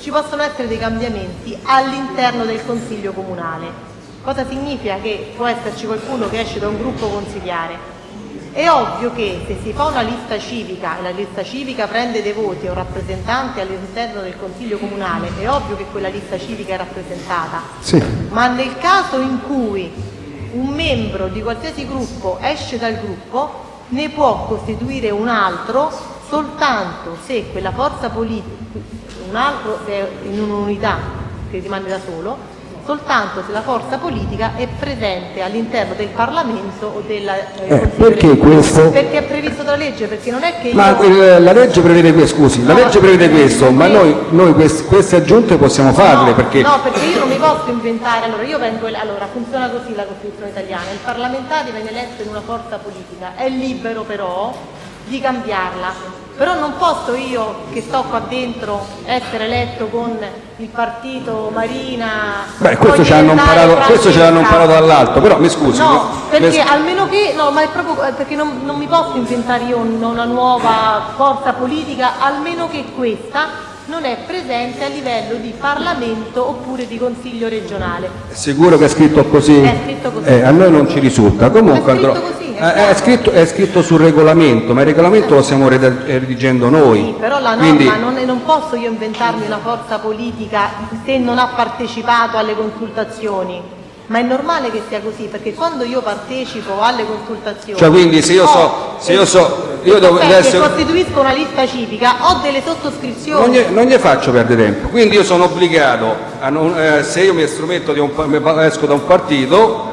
Speaker 2: ci possono essere dei cambiamenti all'interno del consiglio comunale. Cosa significa che può esserci qualcuno che esce da un gruppo consigliare? È ovvio che se si fa una lista civica e la lista civica prende dei voti a un rappresentante all'interno del consiglio comunale, è ovvio che quella lista civica è rappresentata.
Speaker 8: Sì.
Speaker 2: Ma nel caso in cui un membro di qualsiasi gruppo esce dal gruppo, ne può costituire un altro soltanto se quella forza politica, un altro se in un'unità che rimane da solo, soltanto se la forza politica è presente all'interno del Parlamento o della eh,
Speaker 8: Eh, perché questo?
Speaker 2: Perché è previsto dalla legge, perché non è che io...
Speaker 8: Ma eh, la legge prevede questo, scusi, la legge prevede questo, ma noi, noi quest- queste aggiunte possiamo farle perché
Speaker 2: No, perché io non mi posso inventare, allora io vengo, allora funziona così la Costituzione italiana, il parlamentare viene eletto in una forza politica, è libero però di cambiarla, però non posso io che sto qua dentro essere eletto con il partito Marina,
Speaker 8: Beh, questo ce l'hanno imparato, questo ce l'hanno imparato dall'alto, però mi scusi.
Speaker 2: No, perché
Speaker 8: mi-
Speaker 2: almeno che, no, ma è proprio eh, perché non, non mi posso inventare io un- una nuova forza politica, almeno che questa non è presente a livello di Parlamento oppure di Consiglio regionale.
Speaker 8: Sicuro che è scritto così?
Speaker 2: È scritto così.
Speaker 8: Eh, a noi non ci risulta. Comunque
Speaker 2: È
Speaker 8: andrò-
Speaker 2: è
Speaker 8: Eh, è, scritto, è scritto sul regolamento, ma il regolamento lo stiamo eh, redigendo noi.
Speaker 2: Sì, però la norma
Speaker 8: Quindi,
Speaker 2: non, non posso io inventarmi una forza politica se non ha partecipato alle consultazioni. Ma è normale che sia così, perché quando io partecipo alle consultazioni...
Speaker 8: Cioè, quindi se io so- se io so- io devo-
Speaker 2: Aspetta,
Speaker 8: adesso-
Speaker 2: costituisco una lista civica, ho delle sottoscrizioni...
Speaker 8: non gli, non gli faccio perdere tempo. Quindi io sono obbligato, a non- eh, se io mi estrometto di un, esco da un partito,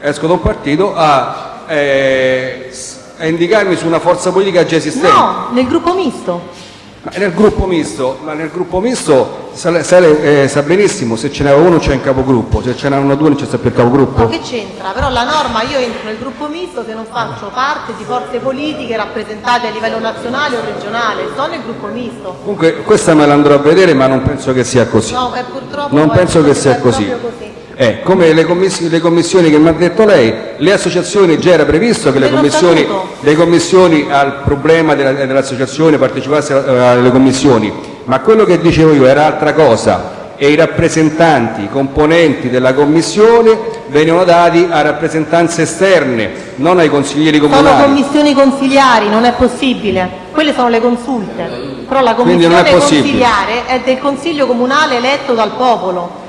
Speaker 8: esco da un partito a, eh, a indicarmi su una forza politica già esistente.
Speaker 2: No, nel gruppo misto.
Speaker 8: Ma nel gruppo misto, ma nel gruppo misto sa, sa eh, sa benissimo se ce n'è uno c'è un capogruppo, se ce n'erano due non c'è sempre il
Speaker 2: Ma
Speaker 8: capogruppo.
Speaker 2: che c'entra? Però la norma, io entro nel gruppo misto se non faccio parte di forze politiche rappresentate a livello nazionale o regionale, sto nel gruppo misto.
Speaker 8: Comunque questa me la andrò a vedere ma non penso che sia così.
Speaker 2: No, è purtroppo
Speaker 8: Non penso che
Speaker 2: proprio-
Speaker 8: sia così.
Speaker 2: così.
Speaker 8: Eh, come le, commiss- le commissioni che mi ha detto lei, le associazioni già era previsto che le commissioni, le commissioni al problema della- dell'associazione partecipassero eh, alle commissioni, ma quello che dicevo io era altra cosa e i rappresentanti, i componenti della commissione venivano dati a rappresentanze esterne, non ai consiglieri
Speaker 2: Sono
Speaker 8: comunali.
Speaker 2: commissioni consigliari, non è possibile. Quelle sono le consulte. Però la
Speaker 8: Quindi non
Speaker 2: commissione
Speaker 8: è possibile.
Speaker 2: consigliare è del Consiglio Comunale eletto dal popolo.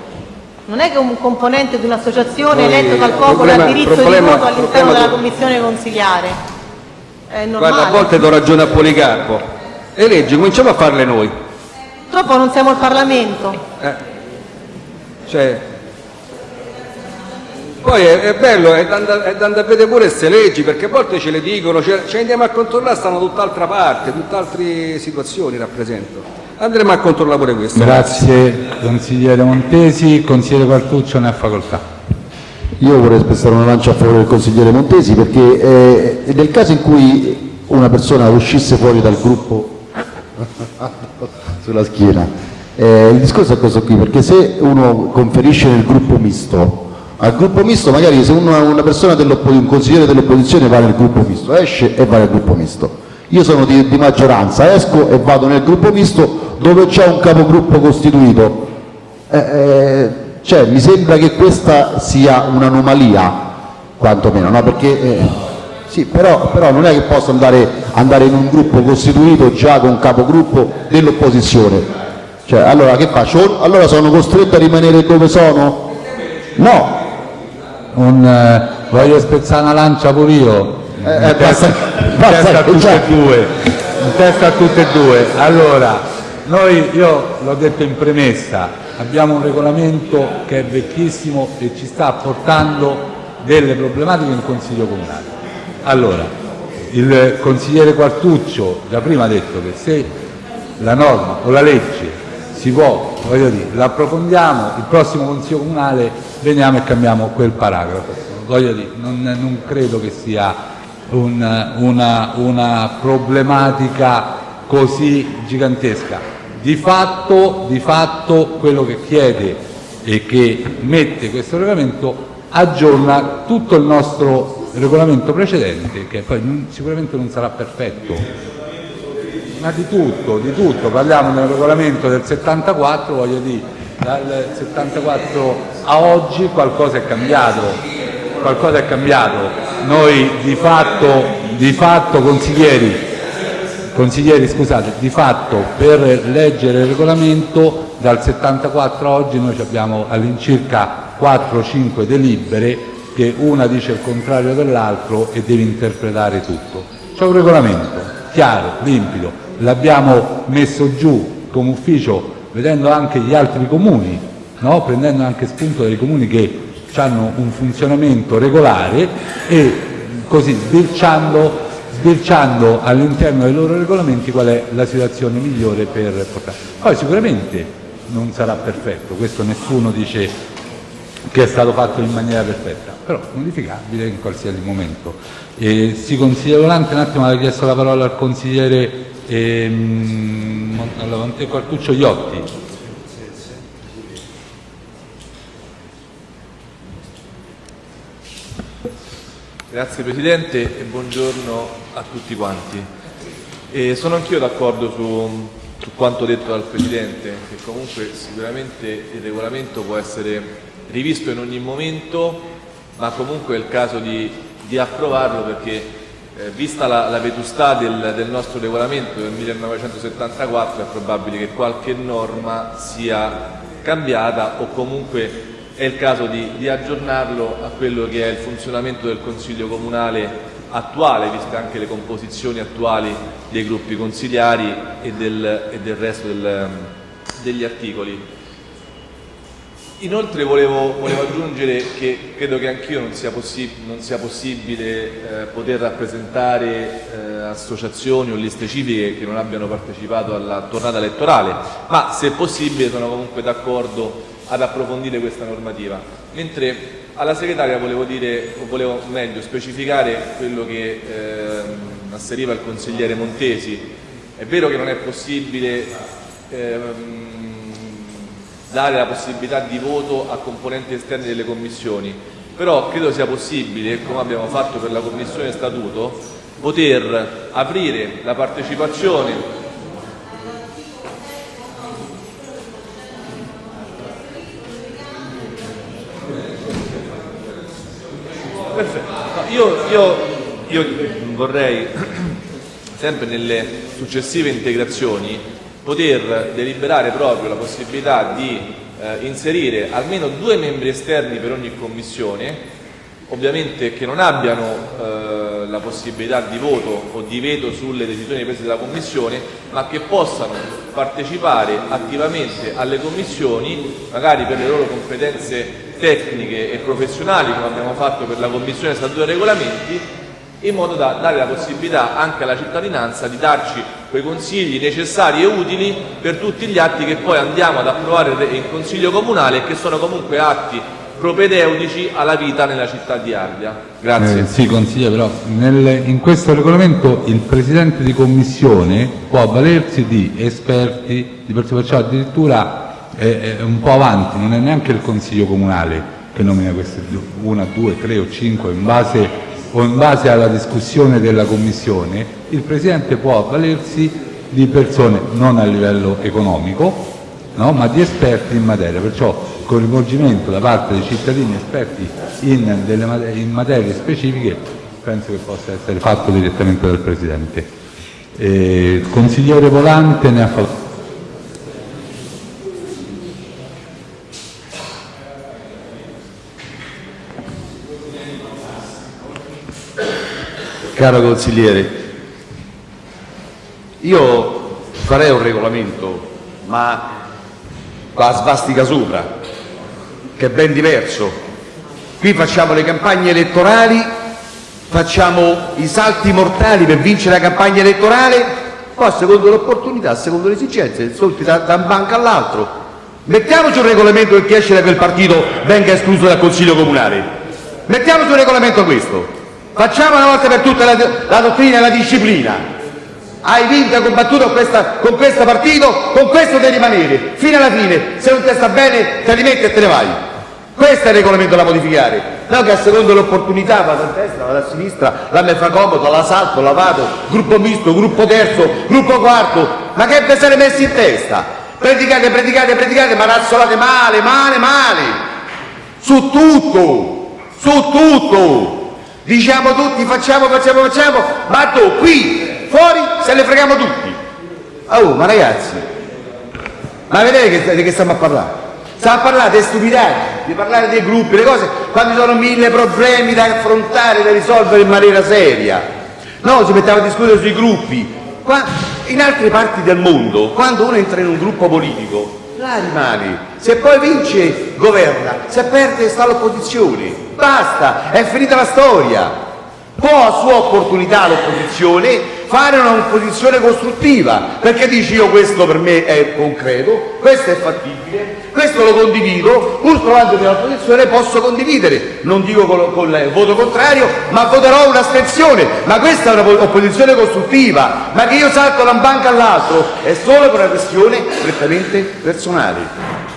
Speaker 2: Non è che un componente di un'associazione eletto dal popolo ha diritto di voto all'interno della commissione normale.
Speaker 8: Guarda, a volte do ragione a Policarpo. Le leggi cominciamo a farle noi.
Speaker 2: Purtroppo non siamo il Parlamento.
Speaker 8: Eh. Cioè, poi è, è bello, è da, andare- è da andare a vedere pure queste leggi, perché a volte ce le dicono, ce, ce le andiamo a controllare, stanno tutt'altra parte, tutt'altre situazioni rappresentano. Andremo a controllare pure questo.
Speaker 1: Grazie consigliere Montesi, consigliere Quartuccio ne ha facoltà.
Speaker 9: Io vorrei spessare una lancia a favore del consigliere Montesi perché eh, nel caso in cui una persona uscisse fuori dal gruppo sulla schiena, eh, il discorso è questo qui, perché se uno conferisce nel gruppo misto, al gruppo misto magari se uno, una persona un consigliere dell'opposizione va nel gruppo misto, esce e va nel gruppo misto. Io sono di, di maggioranza, esco e vado nel gruppo misto dove c'è un capogruppo costituito. Eh, eh, cioè, mi sembra che questa sia un'anomalia, quantomeno, no? perché eh, sì, però, però, non è che posso andare, andare, in un gruppo costituito già con capogruppo dell'opposizione. Cioè, allora che faccio? Allora sono costretto a rimanere dove sono? No.
Speaker 1: Un, eh, voglio spezzare una lancia pure io.
Speaker 9: Eh,
Speaker 1: in testa, in testa a tutte e due. In testa a tutte e due. Allora, noi, io l'ho detto in premessa, abbiamo un regolamento che è vecchissimo e ci sta portando delle problematiche in Consiglio Comunale. Allora, il consigliere Quartuccio già prima ha detto che se la norma o la legge si può, voglio dire, l'approfondiamo, il prossimo Consiglio Comunale veniamo e cambiamo quel paragrafo. Voglio dire, non, non credo che sia un, una, una problematica così gigantesca. Di fatto, di fatto quello che chiede e che mette questo regolamento aggiorna tutto il nostro regolamento precedente, che poi sicuramente non sarà perfetto, ma di tutto, di tutto, parliamo del regolamento del 74, voglio dire, dal 74 a oggi qualcosa è cambiato, qualcosa è cambiato. Noi di fatto, di fatto consiglieri, consiglieri scusate, di fatto per leggere il regolamento dal 74 a oggi noi abbiamo all'incirca 4-5 delibere che una dice il contrario dell'altro e deve interpretare tutto. C'è un regolamento chiaro, limpido, l'abbiamo messo giù come ufficio vedendo anche gli altri comuni, no? prendendo anche spunto dai comuni che hanno un funzionamento regolare e così sbirciando, sbirciando all'interno dei loro regolamenti qual è la situazione migliore per portare. Poi sicuramente non sarà perfetto, questo nessuno dice che è stato fatto in maniera perfetta, però modificabile in qualsiasi momento. E si consiglia volante, un attimo, aveva chiesto la parola al consigliere ehm, Quartuccio Iotti.
Speaker 12: Grazie Presidente e buongiorno a tutti quanti. E sono anch'io d'accordo su, su quanto detto dal Presidente, che comunque sicuramente il regolamento può essere rivisto in ogni momento, ma comunque è il caso di, di approvarlo perché eh, vista la, la vetustà del, del, nostro regolamento del 1974 è probabile che qualche norma sia cambiata o comunque è il caso di, di aggiornarlo a quello che è il funzionamento del Consiglio Comunale attuale, viste anche le composizioni attuali dei gruppi consigliari e del, e del resto del, degli articoli. Inoltre volevo, volevo, aggiungere che credo che anch'io non sia, non sia possibile eh, poter rappresentare eh, associazioni o liste civiche che non abbiano partecipato alla tornata elettorale, ma se possibile sono comunque d'accordo ad approfondire questa normativa. Mentre alla segretaria volevo dire, o volevo meglio specificare quello che eh, asseriva il consigliere Montesi. È vero che non è possibile ehm, dare la possibilità di voto a componenti esterni delle commissioni, però credo sia possibile, come abbiamo fatto per la Commissione Statuto, poter aprire la partecipazione Perfetto. Io, io, io vorrei, sempre nelle successive integrazioni, poter deliberare proprio la possibilità di eh, inserire almeno due membri esterni per ogni commissione, ovviamente che non abbiano eh, la possibilità di voto o di veto sulle decisioni prese dalla Commissione, ma che possano partecipare attivamente alle commissioni, magari per le loro competenze tecniche e professionali, come abbiamo fatto per la Commissione Statuto e Regolamenti, in modo da dare la possibilità anche alla cittadinanza di darci quei consigli necessari e utili per tutti gli atti che poi andiamo ad approvare in Consiglio Comunale e che sono comunque atti propedeutici alla vita nella città di Ardea. Grazie.
Speaker 1: Eh, sì, consigliere, però nel, in questo regolamento il Presidente di Commissione può avvalersi di esperti, di persone, perciò addirittura è un po' avanti, non è neanche il Consiglio Comunale che nomina queste una, due, tre o cinque in base o in base alla discussione della Commissione, il Presidente può avvalersi di persone non a livello economico, no? ma di esperti in materia, perciò coinvolgimento da parte dei cittadini esperti in, materie, specifiche penso che possa essere fatto direttamente dal Presidente. Eh, il consigliere Volante ne ha fatto.
Speaker 11: Caro consigliere, io farei un regolamento, ma con la svastica sopra, che è ben diverso. Qui facciamo le campagne elettorali, facciamo i salti mortali per vincere la campagna elettorale, poi secondo l'opportunità, secondo le esigenze, solti da, da un banco all'altro. Mettiamoci un regolamento che chi esce da quel partito venga escluso dal Consiglio Comunale. Mettiamoci un regolamento questo. Facciamo una volta per tutte la, dottrina e la disciplina. Hai vinto e combattuto questa, con questo partito, con questo devi rimanere, fino alla fine. Se non ti sta bene, te li metti e te ne vai. Questo è il regolamento da modificare, no che a secondo l'opportunità vado a destra, vado a sinistra, la me fa comodo, la salto, la vado, gruppo misto, gruppo terzo, gruppo quarto, ma che vi siete messi in testa? Predicate, predicate, predicate, ma razzolate male, male, male, su tutto, su tutto, diciamo tutti facciamo, facciamo, facciamo, ma tu qui, fuori, se ne freghiamo tutti. Oh, ma ragazzi, ma vedete che, di che stiamo a parlare? Stiamo a parlare di stupidate, di parlare dei gruppi, le cose, quando ci sono mille problemi da affrontare, da risolvere in maniera seria. No, si metteva a discutere sui gruppi. Qua, in altre parti del mondo, quando uno entra in un gruppo politico, là rimane. Se poi vince, governa. Se perde, sta all'opposizione. Basta, è finita la storia. Può a sua opportunità l'opposizione fare un'opposizione costruttiva, perché dici io questo per me è concreto, questo è fattibile, questo lo condivido, pur trovando nell'opposizione posso condividere, non dico con, con il voto contrario, ma voterò un'astensione, ma questa è un'opposizione costruttiva, ma che io salto da un banco all'altro è solo per una questione prettamente personale,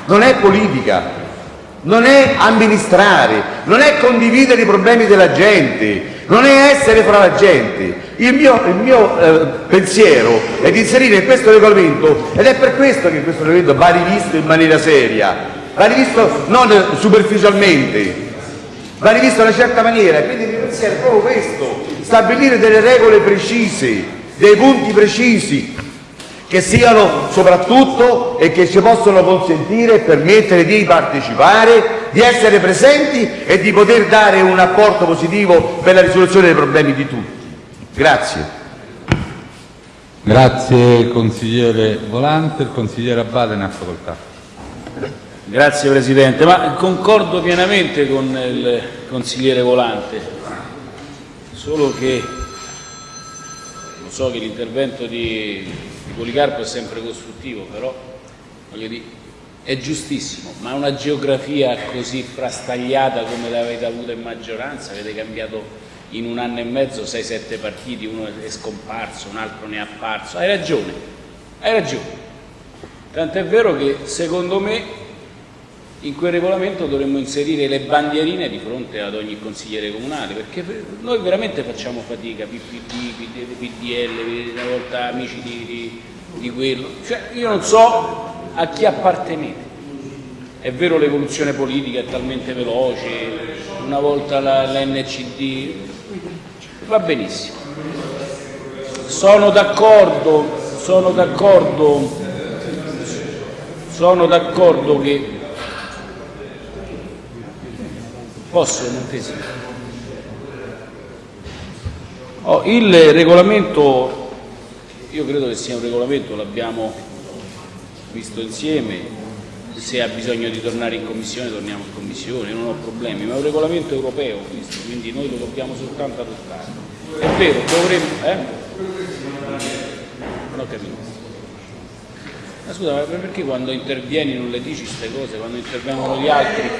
Speaker 11: non è politica, non è amministrare, non è condividere i problemi della gente, non è essere fra la gente. Il mio, il mio eh, pensiero è di inserire in questo regolamento, ed è per questo che questo regolamento va rivisto in maniera seria, va rivisto non superficialmente, va rivisto in una certa maniera, quindi il mio pensiero è proprio questo, stabilire delle regole precise, dei punti precisi, che siano soprattutto e che ci possono consentire e permettere di partecipare, di essere presenti e di poter dare un apporto positivo per la risoluzione dei problemi di tutti. Grazie.
Speaker 1: Grazie consigliere Volante, il consigliere Abbate ne ha facoltà.
Speaker 3: Grazie Presidente, ma concordo pienamente con il consigliere Volante, solo che lo so che l'intervento di di Policarpo è sempre costruttivo, però voglio dire, è giustissimo, ma una geografia così frastagliata come l'avete avuta in maggioranza, avete cambiato in un anno e mezzo 6-7 partiti, uno è scomparso, un altro ne è apparso, hai ragione, hai ragione. Tant'è vero che secondo me in quel regolamento dovremmo inserire le bandierine di fronte ad ogni consigliere comunale, perché noi veramente facciamo fatica, PPD, PDL, una volta amici di, di, di quello, cioè io non so a chi appartenete. È vero l'evoluzione politica è talmente veloce, una volta la, la NCD, va benissimo. Sono d'accordo, sono d'accordo, sono d'accordo che Posso, Montesi? Oh, il regolamento, io credo che sia un regolamento, l'abbiamo visto insieme, se ha bisogno di tornare in commissione torniamo in commissione, non ho problemi, ma è un regolamento europeo questo, quindi noi lo dobbiamo soltanto adottare. È vero, dovremmo... Eh? Non ho capito. Ma scusa, ma perché quando intervieni non le dici queste cose, quando intervengono gli altri?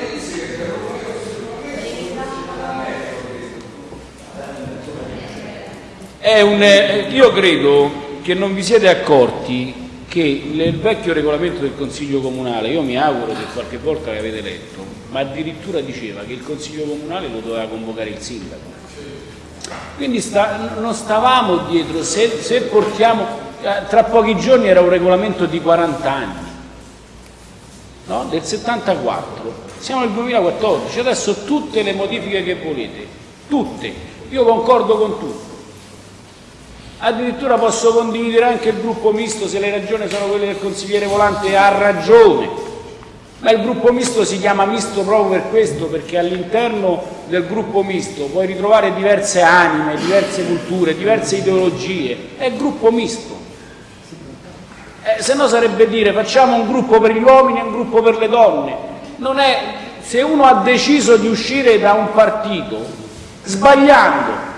Speaker 3: Un, io credo che non vi siete accorti che nel vecchio regolamento del Consiglio Comunale, io mi auguro che qualche volta l'avete letto, ma addirittura diceva che il Consiglio Comunale lo doveva convocare il Sindaco. Quindi sta, non stavamo dietro, se, se portiamo, eh, tra pochi giorni era un regolamento di 40 anni, no? del 74, siamo nel 2014, adesso tutte le modifiche che volete, tutte, io concordo con tutte Addirittura posso condividere anche il gruppo misto se le ragioni sono quelle del consigliere Volante ha ragione, ma il gruppo misto si chiama misto proprio per questo, perché all'interno del gruppo misto puoi ritrovare diverse anime, diverse culture, diverse ideologie, è il gruppo misto. Eh, se no sarebbe dire facciamo un gruppo per gli uomini e un gruppo per le donne. Non è, se uno ha deciso di uscire da un partito, sbagliando,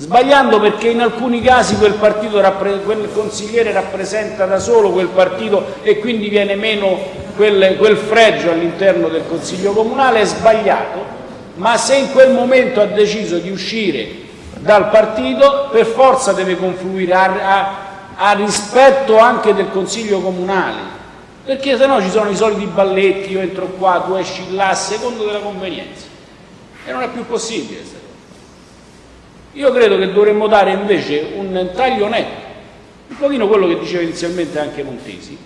Speaker 3: sbagliando perché in alcuni casi quel, quel consigliere rappresenta da solo quel partito e quindi viene meno quel, quel fregio all'interno del Consiglio Comunale, è sbagliato, ma se in quel momento ha deciso di uscire dal partito per forza deve confluire a, a, a rispetto anche del Consiglio Comunale, perché se no ci sono i soliti balletti, io entro qua, tu esci là, secondo della convenienza, e non è più possibile. Io credo che dovremmo dare invece un taglio netto, un pochino quello che diceva inizialmente anche Montesi,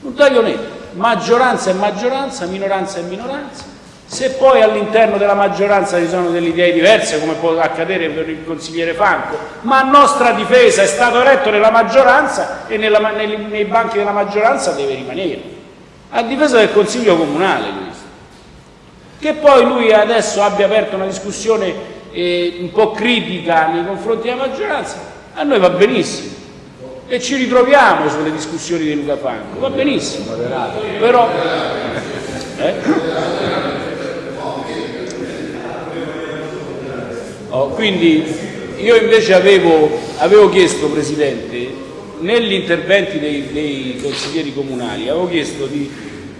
Speaker 3: un taglio netto, maggioranza e maggioranza, minoranza e minoranza, se poi all'interno della maggioranza ci sono delle idee diverse, come può accadere per il consigliere Franco, ma a nostra difesa è stato eletto nella maggioranza e nella, nei, nei, banchi della maggioranza deve rimanere, a difesa del Consiglio Comunale questo. Che poi lui adesso abbia aperto una discussione eh, un po' critica nei confronti della maggioranza, a noi va benissimo. E ci ritroviamo sulle discussioni di Luca Franco, va benissimo. Però, eh? oh, quindi io invece avevo, avevo chiesto, Presidente, negli interventi dei, dei consiglieri comunali, avevo chiesto di,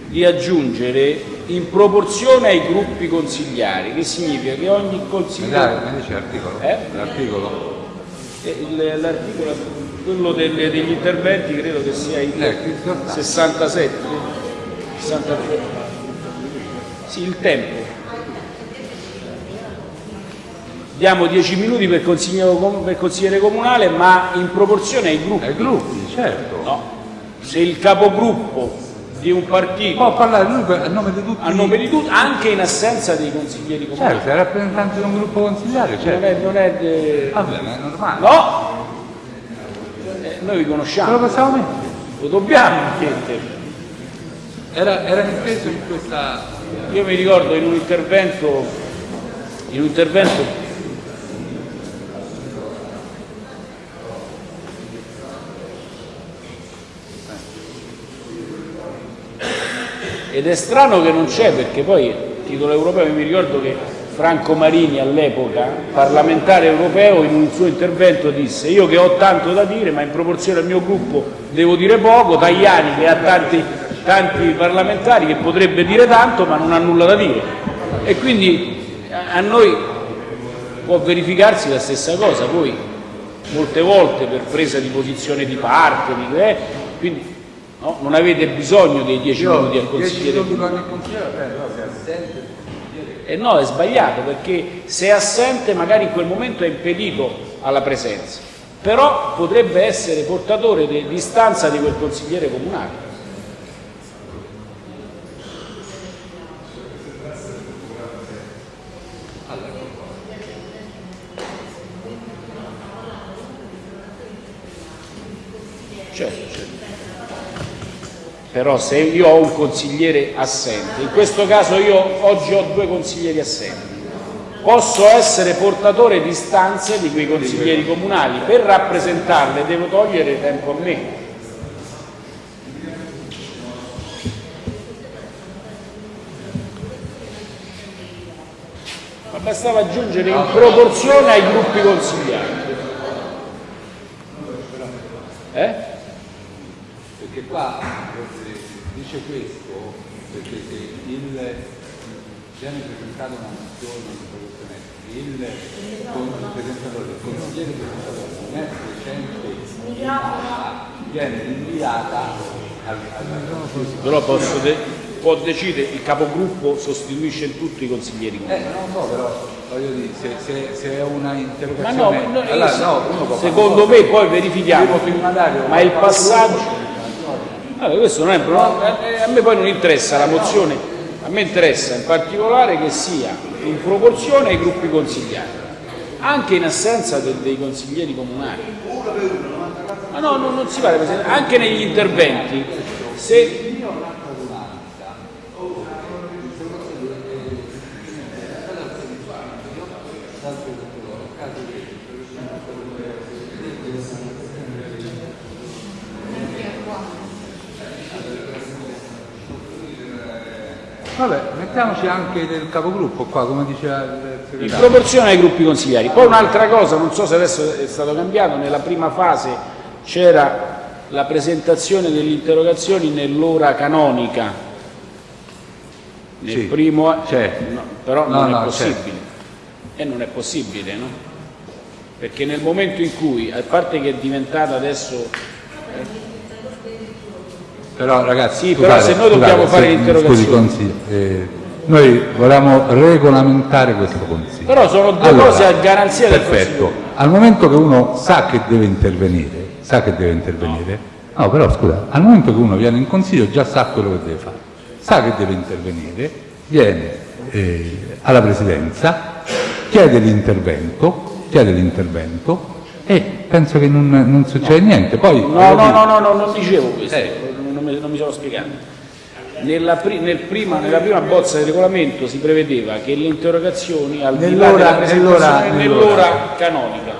Speaker 3: di aggiungere in proporzione ai gruppi consigliari, che significa che ogni consigliere...
Speaker 1: Mi dice l'articolo?
Speaker 3: Eh?
Speaker 1: L'articolo?
Speaker 3: Eh, l'articolo, quello delle, degli interventi credo che sia il eh, 67, 63. Sì, il tempo. Diamo 10 minuti per consigliere, per consigliere comunale, ma in proporzione ai gruppi.
Speaker 1: Ai gruppi, certo.
Speaker 3: No. Se il capogruppo di un partito.
Speaker 1: Può parlare lui a nome di tutti.
Speaker 3: A nome di tutti, anche in assenza dei consiglieri comunali.
Speaker 1: Certo, è rappresentante di un gruppo consigliare, certo.
Speaker 3: Non è, non è de...
Speaker 1: Vabbè, ma è normale.
Speaker 3: No! Eh, noi vi conosciamo.
Speaker 1: Lo possiamo mettere?
Speaker 3: Lo dobbiamo mettere.
Speaker 1: Era, era inteso in questa...
Speaker 3: Io mi ricordo in un intervento, in un intervento ed è strano che non c'è perché poi titolo europeo mi ricordo che Franco Marini all'epoca, parlamentare europeo, in un suo intervento disse io che ho tanto da dire ma in proporzione al mio gruppo devo dire poco, Tajani che ha tanti, tanti parlamentari che potrebbe dire tanto ma non ha nulla da dire e quindi a noi può verificarsi la stessa cosa, poi molte volte per presa di posizione di parte, di, eh, quindi No? Non avete bisogno dei 10 minuti al consigliere. 10 minuti al consigliere, eh, no, se è assente. Eh no, è sbagliato perché se è assente magari in quel momento è impedito alla presenza, però potrebbe essere portatore di istanza di quel consigliere comunale. Certo, certo però se io ho un consigliere assente, in questo caso io oggi ho due consiglieri assenti, posso essere portatore di istanze di quei consiglieri comunali, per rappresentarle devo togliere tempo a me. Va bastava aggiungere in proporzione ai gruppi consigliari. Eh?
Speaker 1: Perché qua dice questo perché se il, viene presentata una mozione di protezione, il, presentatore, il consigliere presentatore non è presente viene rinviata al, al,
Speaker 3: Però posso de- può decidere, il capogruppo sostituisce in tutto i consiglieri.
Speaker 1: Eh, non so, però voglio dire, se, se, se è una interrogazione...
Speaker 3: ma no,
Speaker 1: allora, no,
Speaker 3: secondo me poi verifichiamo, ma il passaggio... Allora, questo non è un problema, eh, a me poi non interessa la mozione, a me interessa in particolare che sia in proporzione ai gruppi consigliari, anche in assenza de- dei consiglieri comunali. Ma no, no, non si vale, anche negli interventi, se
Speaker 1: Vabbè, mettiamoci anche del capogruppo qua, come diceva il
Speaker 3: in
Speaker 1: segretario.
Speaker 3: proporzione ai gruppi consigliari. Poi un'altra cosa, non so se adesso è stato cambiato, nella prima fase c'era la presentazione delle interrogazioni nell'ora canonica. Nel
Speaker 1: Sì,
Speaker 3: primo,
Speaker 1: c'è.
Speaker 3: no, però
Speaker 1: No,
Speaker 3: non
Speaker 1: no,
Speaker 3: è possibile. E non è possibile, no? Perché nel momento in cui, a parte che è diventata adesso
Speaker 1: Però ragazzi,
Speaker 3: Sì, però se noi dobbiamo fare l'interrogazione-
Speaker 1: Scusi, consiglio, eh, noi volevamo regolamentare questo consiglio.
Speaker 3: Però sono due
Speaker 1: Allora,
Speaker 3: cose a garanzia del
Speaker 1: Perfetto. Al momento che uno sa che deve intervenire, sa che deve intervenire, no, però scusa, al momento che uno viene in consiglio già sa quello che deve fare, sa che deve intervenire, viene eh, alla presidenza, chiede l'intervento, chiede l'intervento e penso che non, non succede niente. Poi,
Speaker 3: No, no, no, no, no, non dicevo questo,
Speaker 1: Eh.
Speaker 3: Non, mi, non mi sono spiegato. Nella, pri- nel prima, nella prima bozza di regolamento si prevedeva che le interrogazioni al
Speaker 1: Nell'ora- nell'ora
Speaker 3: canonica.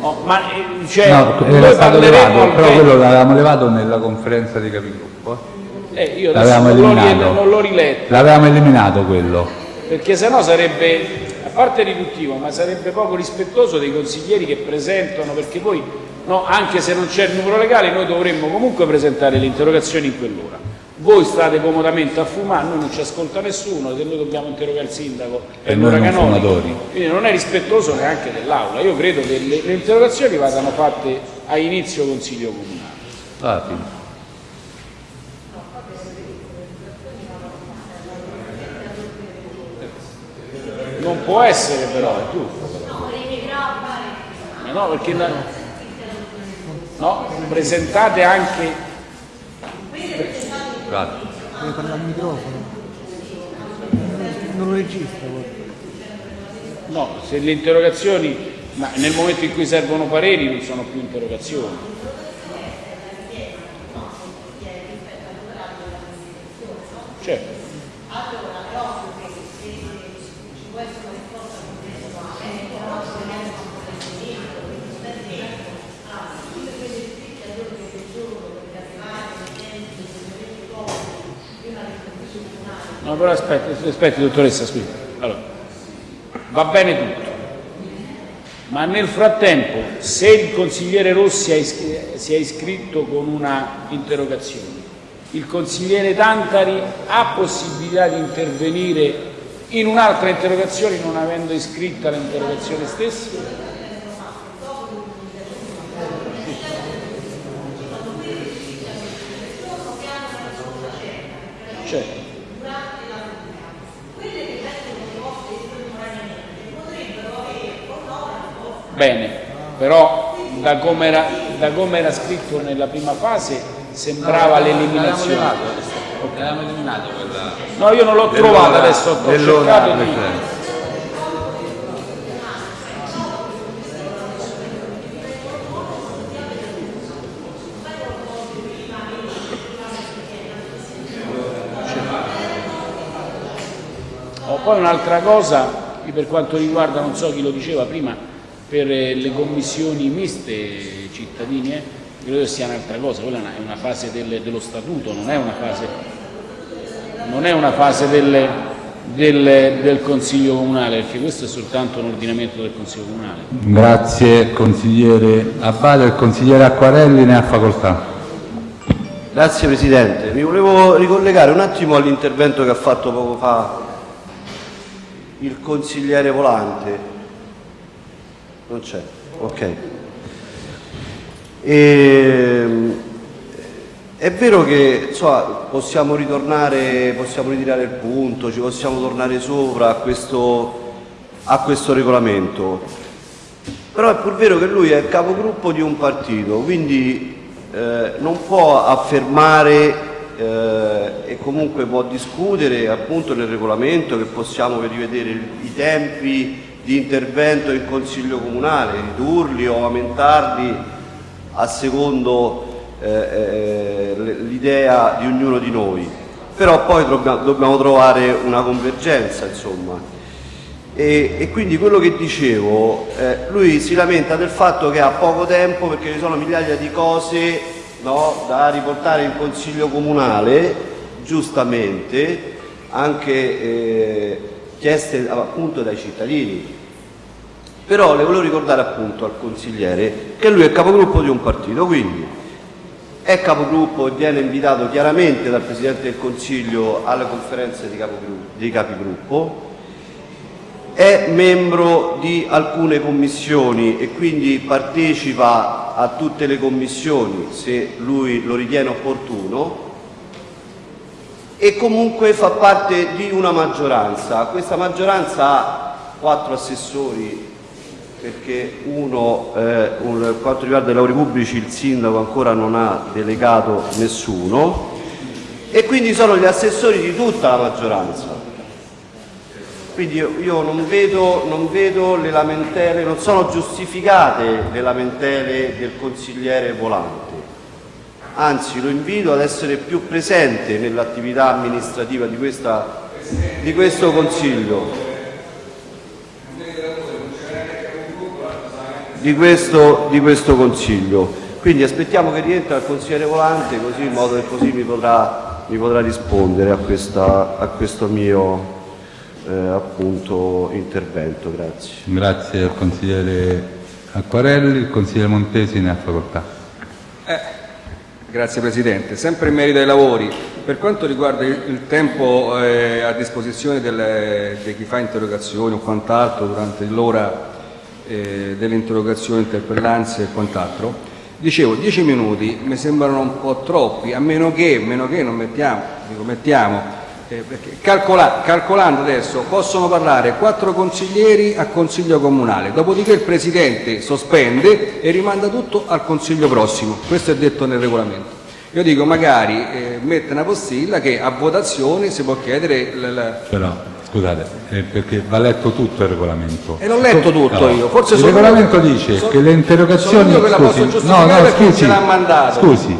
Speaker 3: No, ma eh, cioè,
Speaker 1: No, era stato levato,
Speaker 3: al
Speaker 1: però quello l'avevamo levato nella conferenza di capigruppo. eh.
Speaker 3: Eh, io
Speaker 1: L'avevamo eliminato.
Speaker 3: non l'ho riletto,
Speaker 1: L'avevamo eliminato quello.
Speaker 3: perché sennò sarebbe, a parte riduttivo, ma sarebbe poco rispettoso dei consiglieri che presentano, perché poi, no, anche se non c'è il numero legale, noi dovremmo comunque presentare le interrogazioni in quell'ora. Voi state comodamente a fumare, noi non ci ascolta nessuno, se noi dobbiamo interrogare il sindaco
Speaker 1: E
Speaker 3: è
Speaker 1: noi
Speaker 3: l'ora
Speaker 1: non
Speaker 3: canonica.
Speaker 1: fumatori.
Speaker 3: Quindi non è rispettoso neanche dell'Aula. Io credo che le, le interrogazioni vadano fatte a inizio consiglio comunale.
Speaker 1: Ah, sì.
Speaker 3: Non può essere però, è giusto. Ma no, perché la- no, presentate anche
Speaker 1: Grazie.
Speaker 13: Deve parlare al microfono. Non lo registra. guarda.
Speaker 3: no, se le interrogazioni, ma nel momento in cui servono pareri non sono più interrogazioni. Certo. No, però aspetti, aspetti dottoressa, scusi. Allora, va bene tutto, ma nel frattempo, se il consigliere Rossi si è iscritto con una interrogazione, il consigliere Tantari ha possibilità di intervenire in un'altra interrogazione non avendo iscritta l'interrogazione stessa? Certo. Bene, però da come era, da come era scritto nella prima fase sembrava l'eliminazione.
Speaker 1: L'avevamo eliminato quella.
Speaker 3: No, io non l'ho trovata adesso, ho cercato di... Oh, poi un'altra cosa, per quanto riguarda, non so chi lo diceva prima, per le commissioni miste cittadini, eh, credo sia un'altra cosa, quella è una fase del- dello statuto, non è una fase, non è una fase delle... del, del Consiglio Comunale, perché questo è soltanto un ordinamento del Consiglio Comunale.
Speaker 1: Grazie consigliere Abbate. Il consigliere Acquarelli ne ha facoltà.
Speaker 5: Grazie Presidente. Mi volevo ricollegare un attimo all'intervento che ha fatto poco fa il consigliere Volante. Non c'è, ok. E, è vero che insomma, possiamo ritornare, possiamo ritirare il punto, ci possiamo tornare sopra a questo, a questo regolamento, però è pur vero che lui è capogruppo di un partito, quindi eh, non può affermare eh, e comunque può discutere appunto nel regolamento che possiamo rivedere i tempi di intervento in Consiglio Comunale, ridurli o aumentarli a secondo eh, eh, l'idea di ognuno di noi. Però poi dobbiamo trovare una convergenza, insomma. E, e, quindi quello che dicevo, eh, lui si lamenta del fatto che ha poco tempo perché ci sono migliaia di cose no, da riportare in consiglio comunale, giustamente, anche eh, chieste appunto dai cittadini. Però le volevo ricordare appunto al consigliere che lui è capogruppo di un partito, quindi è capogruppo e viene invitato chiaramente dal Presidente del Consiglio alle conferenze di capigruppo, è membro di alcune commissioni e quindi partecipa a tutte le commissioni se lui lo ritiene opportuno e comunque fa parte di una maggioranza. Questa maggioranza ha quattro assessori perché uno, eh, un, per quanto riguarda i lavori pubblici il sindaco ancora non ha delegato nessuno e quindi sono gli assessori di tutta la maggioranza quindi io, io non, vedo, non, vedo, le lamentele, non sono giustificate le lamentele del consigliere Volante. Anzi, lo invito ad essere più presente nell'attività amministrativa di, questa, di questo Consiglio. Di questo, di questo Consiglio. Quindi aspettiamo che rientra il consigliere Volante così in modo che così mi potrà, mi potrà rispondere a, questa, a questo mio eh, appunto intervento. Grazie.
Speaker 1: Grazie al consigliere Acquarelli, il consigliere Montesi ne ha facoltà.
Speaker 8: Eh, grazie Presidente. Sempre in merito ai lavori, per quanto riguarda il, tempo eh, a disposizione del, di chi fa interrogazioni o quant'altro durante l'ora eh, delle interrogazioni, interpellanze e quant'altro, dicevo 10 minuti mi sembrano un po' troppi, a meno che, meno che non mettiamo, dico, mettiamo eh, calcola, calcolando adesso possono parlare quattro consiglieri a consiglio comunale, dopodiché il Presidente sospende e rimanda tutto al consiglio prossimo, questo è detto nel regolamento. Io dico magari eh, mette una postilla che a votazione si può chiedere...
Speaker 1: Però, scusate, eh, perché va letto tutto il regolamento.
Speaker 8: E l'ho letto tutto allora, io, forse
Speaker 1: Il regolamento io, dice so, che le interrogazioni...
Speaker 8: Scusi, no, no, scusi,
Speaker 1: scusi,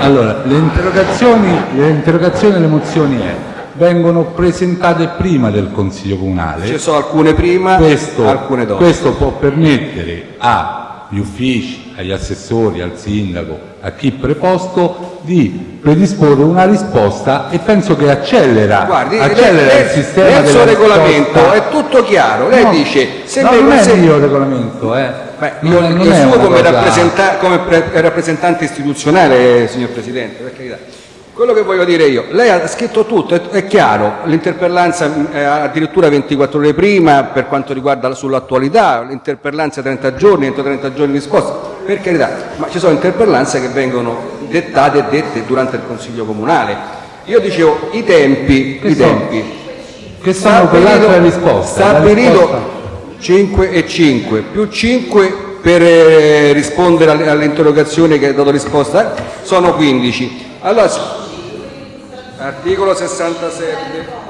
Speaker 1: allora, le interrogazioni, le interrogazioni e le mozioni è vengono presentate prima del Consiglio Comunale.
Speaker 8: Ci sono alcune prima
Speaker 1: questo,
Speaker 8: alcune dopo.
Speaker 1: Questo può permettere agli uffici, agli assessori, al sindaco, a chi preposto di predisporre una risposta e penso che accelera,
Speaker 8: Guardi,
Speaker 1: accelera
Speaker 8: lei,
Speaker 1: il sistema
Speaker 8: nel suo regolamento
Speaker 1: risposta.
Speaker 8: è tutto chiaro. Lei
Speaker 1: no,
Speaker 8: dice
Speaker 1: se no, non è il mio regolamento, eh.
Speaker 8: Beh, non, non il suo come, rappresenta, come rappresentante istituzionale, signor Presidente, per carità. Quello che voglio dire io, lei ha scritto tutto, è, è chiaro, l'interpellanza è addirittura 24 ore prima per quanto riguarda sull'attualità, l'interpellanza 30 giorni, entro 30 giorni risposta, per carità, ma ci sono interpellanze che vengono dettate e dette durante il Consiglio Comunale. Io dicevo i tempi,
Speaker 1: che
Speaker 8: i
Speaker 1: sono?
Speaker 8: tempi.
Speaker 1: Che sono quell'altra risposta?
Speaker 8: Stabilito 5 e 5, più 5 per eh, rispondere all'interrogazione che ha dato risposta, sono 15. Allora, Articolo 67.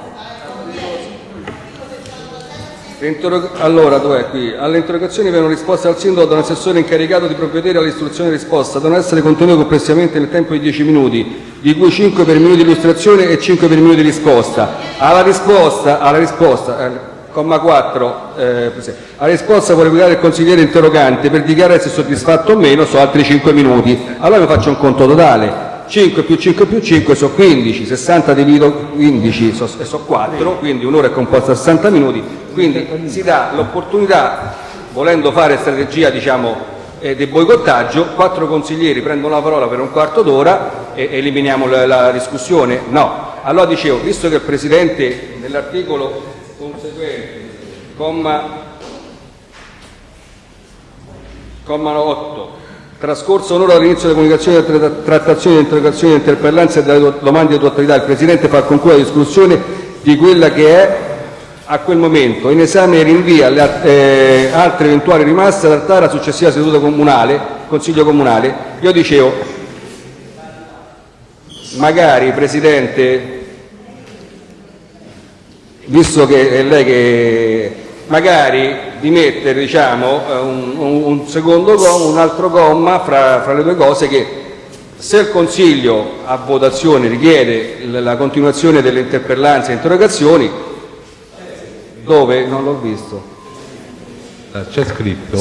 Speaker 8: Allora, dov'è qui? Alle interrogazioni vengono risposte al sindaco da un assessore incaricato di provvedere all'istruzione risposta, devono essere contenute complessivamente nel tempo di 10 minuti, di cui 5 per minuto di illustrazione e 5 per minuto di risposta. Alla risposta, alla risposta eh, comma 4, eh, alla risposta può replicare il consigliere interrogante per dichiarare se soddisfatto o meno, sono altri 5 minuti. Allora vi faccio un conto totale 5 più 5 più 5 sono 15, 60 divido 15 sono so 4, quindi un'ora è composta da 60 minuti, quindi si dà l'opportunità, volendo fare strategia diciamo, eh, di boicottaggio, quattro consiglieri prendono la parola per un quarto d'ora e eliminiamo la, la discussione. No, allora dicevo, visto che il Presidente nell'articolo conseguente, comma, comma 8, trascorso un'ora dall'inizio della comunicazione, della tra- trattazione, delle interrogazioni, delle interpellanze e delle do- domande di autorità, il Presidente fa concludere la discussione di quella che è a quel momento in esame rinvia le eh, altre eventuali rimaste ad trattare alla successiva seduta comunale, Consiglio Comunale. Io dicevo, magari Presidente, visto che è lei che magari di mettere diciamo, eh, un, un- secondo comma, un altro comma fra, fra le due cose che se il Consiglio a votazione richiede la continuazione delle interpellanze e interrogazioni, dove? Non l'ho visto,
Speaker 1: Eh, C'è scritto,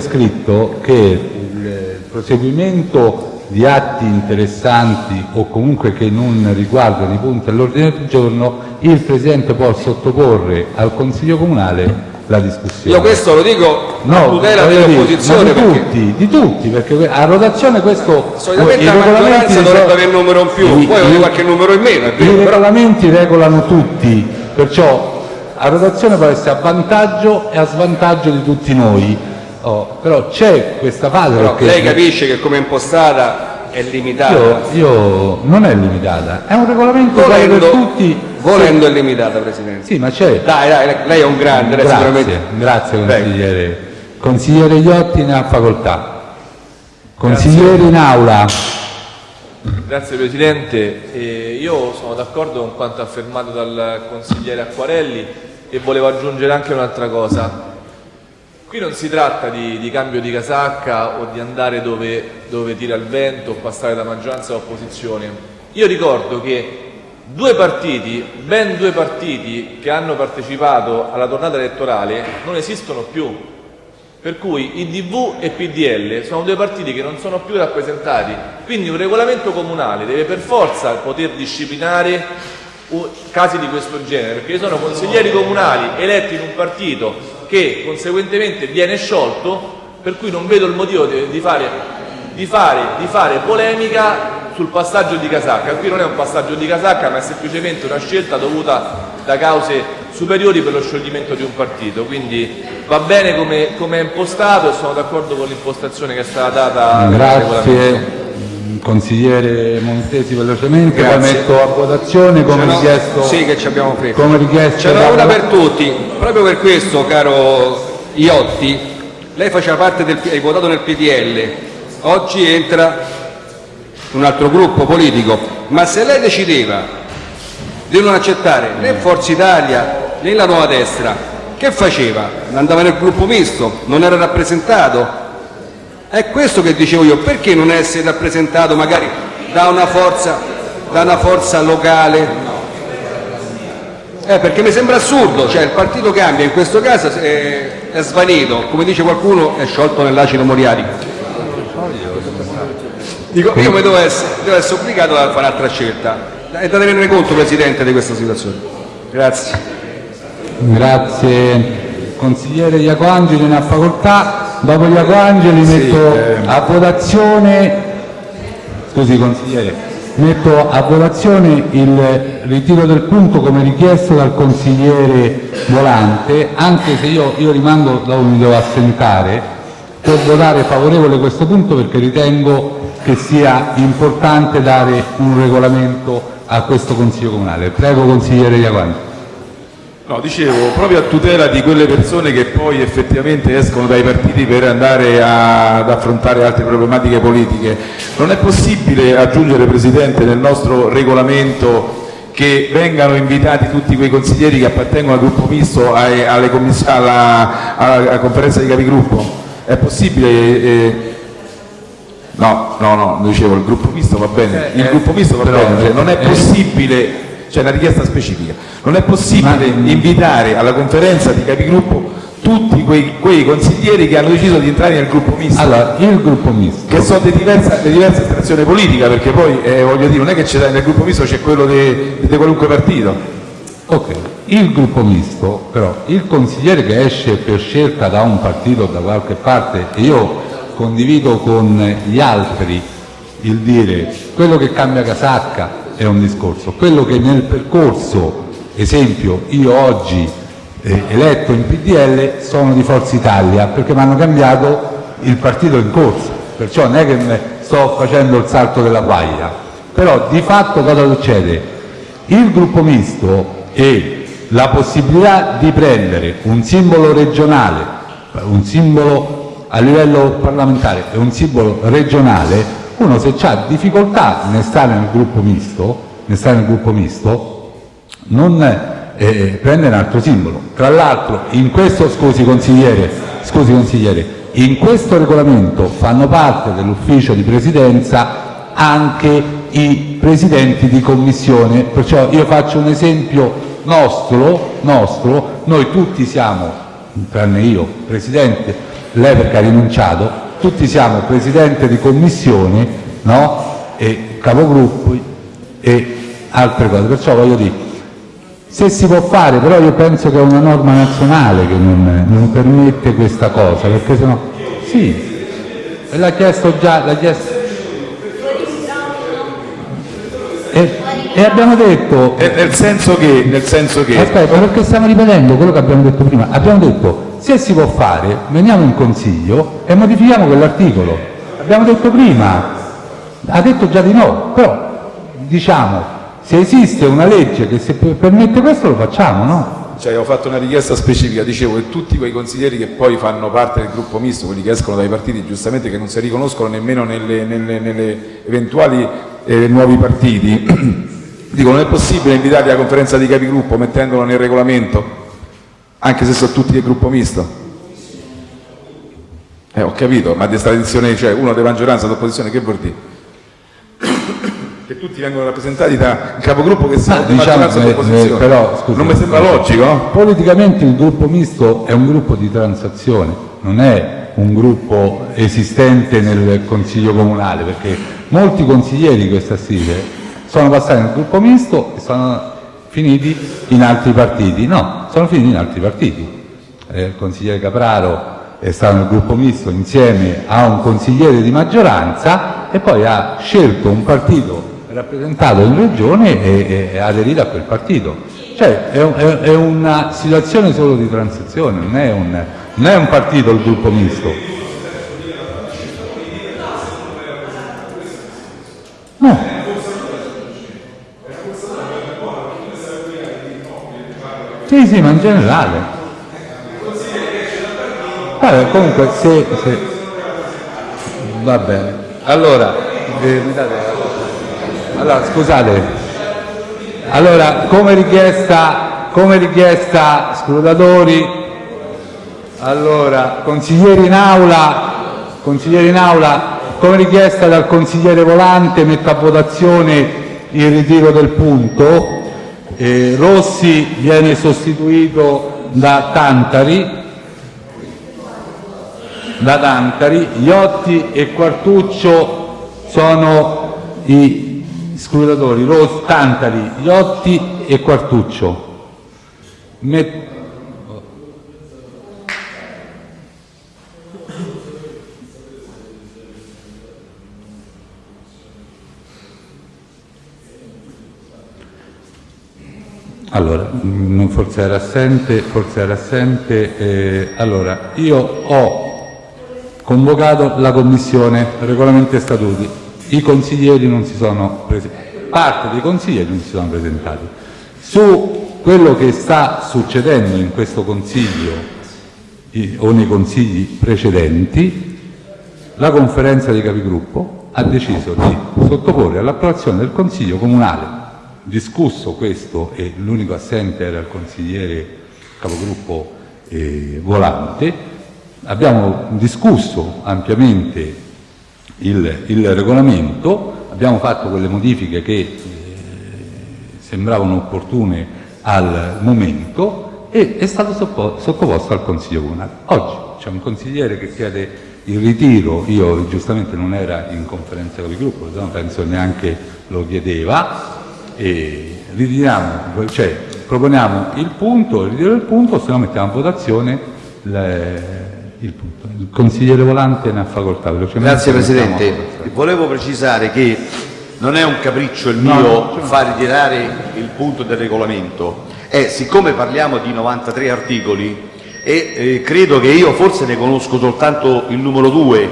Speaker 1: scritto che il proseguimento di atti interessanti o comunque che non riguardano i punti all'ordine del giorno, il Presidente può sottoporre al Consiglio Comunale la discussione.
Speaker 8: io questo lo dico a
Speaker 1: No,
Speaker 8: tutela
Speaker 1: voglio dire,
Speaker 8: dell'opposizione
Speaker 1: di
Speaker 8: perché
Speaker 1: tutti, di tutti, perché a rotazione questo...
Speaker 8: solitamente la maggioranza dovrebbe
Speaker 1: so-
Speaker 8: avere un numero in più,
Speaker 1: i-
Speaker 8: poi avere qualche numero in meno, è
Speaker 1: I
Speaker 8: vero, però
Speaker 1: regolamenti regolano tutti, perciò a rotazione può essere a vantaggio e a svantaggio di tutti noi. Oh, però c'è questa fase
Speaker 8: Però
Speaker 1: perché
Speaker 8: lei capisce che come impostata è limitata.
Speaker 1: io, io- non è limitata, è un regolamento uguale per
Speaker 8: volendo,
Speaker 1: tutti.
Speaker 8: volendo è limitata, Presidente.
Speaker 1: Sì, ma c'è.
Speaker 8: Dai, dai, lei è un grande, lei
Speaker 1: Grazie,
Speaker 8: sicuramente.
Speaker 1: grazie
Speaker 8: Prego.
Speaker 1: consigliere. Consigliere Iotti ne ha facoltà. Consiglieri in aula.
Speaker 12: Grazie Presidente, Eh, io sono d'accordo con quanto affermato dal consigliere Acquarelli e volevo aggiungere anche un'altra cosa. Qui non si tratta di, di cambio di casacca o di andare dove, dove tira il vento o passare da maggioranza a opposizione. Io ricordo che due partiti, ben due partiti che hanno partecipato alla tornata elettorale non esistono più. Per cui IDV e PDL sono due partiti che non sono più rappresentati, quindi un regolamento comunale deve per forza poter disciplinare casi di questo genere, perché sono consiglieri comunali eletti in un partito che conseguentemente viene sciolto, per cui non vedo il motivo di, di fare, di fare- di fare polemica sul passaggio di casacca. Qui non è un passaggio di casacca, ma è semplicemente una scelta dovuta da cause superiori per lo scioglimento di un partito. Quindi va bene come, come è impostato e sono d'accordo con l'impostazione che è stata data.
Speaker 1: Grazie. Consigliere Montesi velocemente,
Speaker 8: Grazie.
Speaker 1: metto a votazione come richiesto.
Speaker 8: Sì, che ci abbiamo fretta.
Speaker 1: Come richiesto
Speaker 8: Ce n'è
Speaker 1: dalla-
Speaker 8: una per tutti. Proprio per questo, caro Iotti, lei faceva parte del hai votato nel PDL, oggi entra un altro gruppo politico, ma se lei decideva di non accettare né Forza Italia né la nuova destra, che faceva? Andava nel gruppo misto, non era rappresentato. È questo che dicevo io, perché non essere rappresentato magari da una forza, da una forza locale? Eh, perché mi sembra assurdo, cioè il partito cambia, in questo caso è, è svanito, come dice qualcuno è sciolto nell'acido moriarico. Dico, io mi devo essere, devo essere obbligato a fare un'altra scelta. È da tenere conto, Presidente, di questa situazione. Grazie.
Speaker 1: Grazie. Consigliere Iacoangeli ne ha facoltà. Dopo Iacoangeli metto a votazione. Scusi consigliere, metto a votazione il ritiro del punto come richiesto dal consigliere Volante, anche se io, io rimango dove mi devo assentare, per votare favorevole questo punto perché ritengo che sia importante dare un regolamento a questo Consiglio Comunale. Prego consigliere Iacoangeli.
Speaker 4: No, dicevo, proprio a tutela di quelle persone che poi effettivamente escono dai partiti per andare a- ad affrontare altre problematiche politiche, non è possibile aggiungere, Presidente, nel nostro regolamento che vengano invitati tutti quei consiglieri che appartengono al gruppo misto alla, alla conferenza di capigruppo? È possibile? eh, No, no, no, dicevo il gruppo misto va bene, il gruppo misto va bene, cioè, non è
Speaker 1: eh,
Speaker 4: possibile c'è una richiesta specifica. Non è possibile invitare alla conferenza di capigruppo tutti quei, quei consiglieri che hanno deciso di entrare nel gruppo misto.
Speaker 1: Allora, il gruppo misto.
Speaker 4: Che sono di diversa, di diversa estrazione politica, perché poi eh, voglio dire, non è che c'è nel gruppo misto c'è quello di qualunque partito.
Speaker 1: Ok, il gruppo misto, però, il consigliere che esce per scelta da un partito o da qualche parte, e io condivido con gli altri il dire quello che cambia casacca è un discorso, quello che nel percorso, esempio, io oggi eh, eletto in PDL sono di Forza Italia perché mi hanno cambiato il partito in corso, perciò non è che sto facendo il salto della guaglia, però di fatto cosa succede? Il gruppo misto e la possibilità di prendere un simbolo regionale, un simbolo a livello parlamentare e un simbolo regionale, uno se ha difficoltà nel stare nel gruppo misto, nel nel gruppo misto non eh, prende un altro simbolo. Tra l'altro in questo, scusi consigliere, scusi consigliere, in questo regolamento fanno parte dell'ufficio di presidenza anche i presidenti di commissione, perciò io faccio un esempio nostro, nostro noi tutti siamo, tranne io, presidente, lei perché ha rinunciato, tutti siamo presidente di e capogruppi e altre cose, perciò voglio dire, se si può fare, però io penso che è una norma nazionale che non, non permette questa cosa, perché sennò, sì, l'ha chiesto già, l'ha chiesto, e, e abbiamo detto...
Speaker 4: Eh, nel senso che... Nel senso che...
Speaker 1: Aspetta, perché stiamo ripetendo quello che abbiamo detto prima. Abbiamo detto, se si può fare, veniamo in consiglio e modifichiamo quell'articolo. Abbiamo detto prima, ha detto già di no, però diciamo, se esiste una legge che se permette questo lo facciamo, no?
Speaker 4: Cioè, ho fatto una richiesta specifica, dicevo che tutti quei consiglieri che poi fanno parte del gruppo misto, quelli che escono dai partiti, giustamente che non si riconoscono nemmeno nelle, nelle, nelle eventuali eh, nuovi partiti, dico non è possibile invitarli alla conferenza di capigruppo mettendolo nel regolamento, anche se sono tutti del gruppo misto. Eh, ho capito, ma di tradizione, cioè uno di maggioranza, d'opposizione, che vuol dire? che tutti vengono rappresentati da un capogruppo che sia di
Speaker 1: diciamo,
Speaker 4: maggioranza
Speaker 1: eh,
Speaker 4: d'opposizione.
Speaker 1: eh, però, scusi,
Speaker 4: non mi sembra logico?
Speaker 1: Politicamente il gruppo misto è un gruppo di transazione, non è un gruppo esistente nel Consiglio Comunale, perché molti consiglieri questa sera sono passati nel gruppo misto e sono finiti in altri partiti. No, sono finiti in altri partiti. Eh, il consigliere Capraro è stato nel gruppo misto insieme a un consigliere di maggioranza e poi ha scelto un partito rappresentato in regione e, e aderito a quel partito. Cioè è, è, è una situazione solo di transazione, non è un, non è un partito il gruppo misto. Sì, sì, ma in generale. Vabbè, comunque, se, se... Va bene. Allora, eh, allora, scusate. Allora, come richiesta, come richiesta scrutatori, allora, consiglieri in aula, consiglieri in aula, come richiesta dal consigliere Volante, metto a votazione il ritiro del punto. Eh, Rossi viene sostituito da Tantari, da Tantari, Iotti e Quartuccio sono i scrutatori, Ros, Tantari, Iotti e Quartuccio. Met- Allora, forse era assente, forse era assente. eh, allora, io ho convocato la Commissione Regolamenti e Statuti. I consiglieri non si sono presentati, parte dei consiglieri non si sono presentati. Su quello che sta succedendo in questo Consiglio o nei consigli precedenti, la conferenza dei capigruppo ha deciso di sottoporre all'approvazione del Consiglio Comunale, discusso questo e l'unico assente era il consigliere capogruppo eh, Volante, abbiamo discusso ampiamente il, il regolamento, abbiamo fatto quelle modifiche che eh, sembravano opportune al momento e è stato sottoposto al Consiglio Comunale. Oggi c'è un consigliere che chiede il ritiro, io giustamente non era in conferenza con il gruppo, se no penso neanche lo chiedeva, e ritiriamo, cioè proponiamo il punto, il ritiro del punto, se no mettiamo a votazione le- il punto. Il consigliere Volante ne ha facoltà.
Speaker 11: Grazie Presidente. Volevo precisare che non è un capriccio il mio
Speaker 1: no, no.
Speaker 11: far ritirare il punto del regolamento, è siccome parliamo di 93 articoli e eh, credo che io forse ne conosco soltanto il numero 2,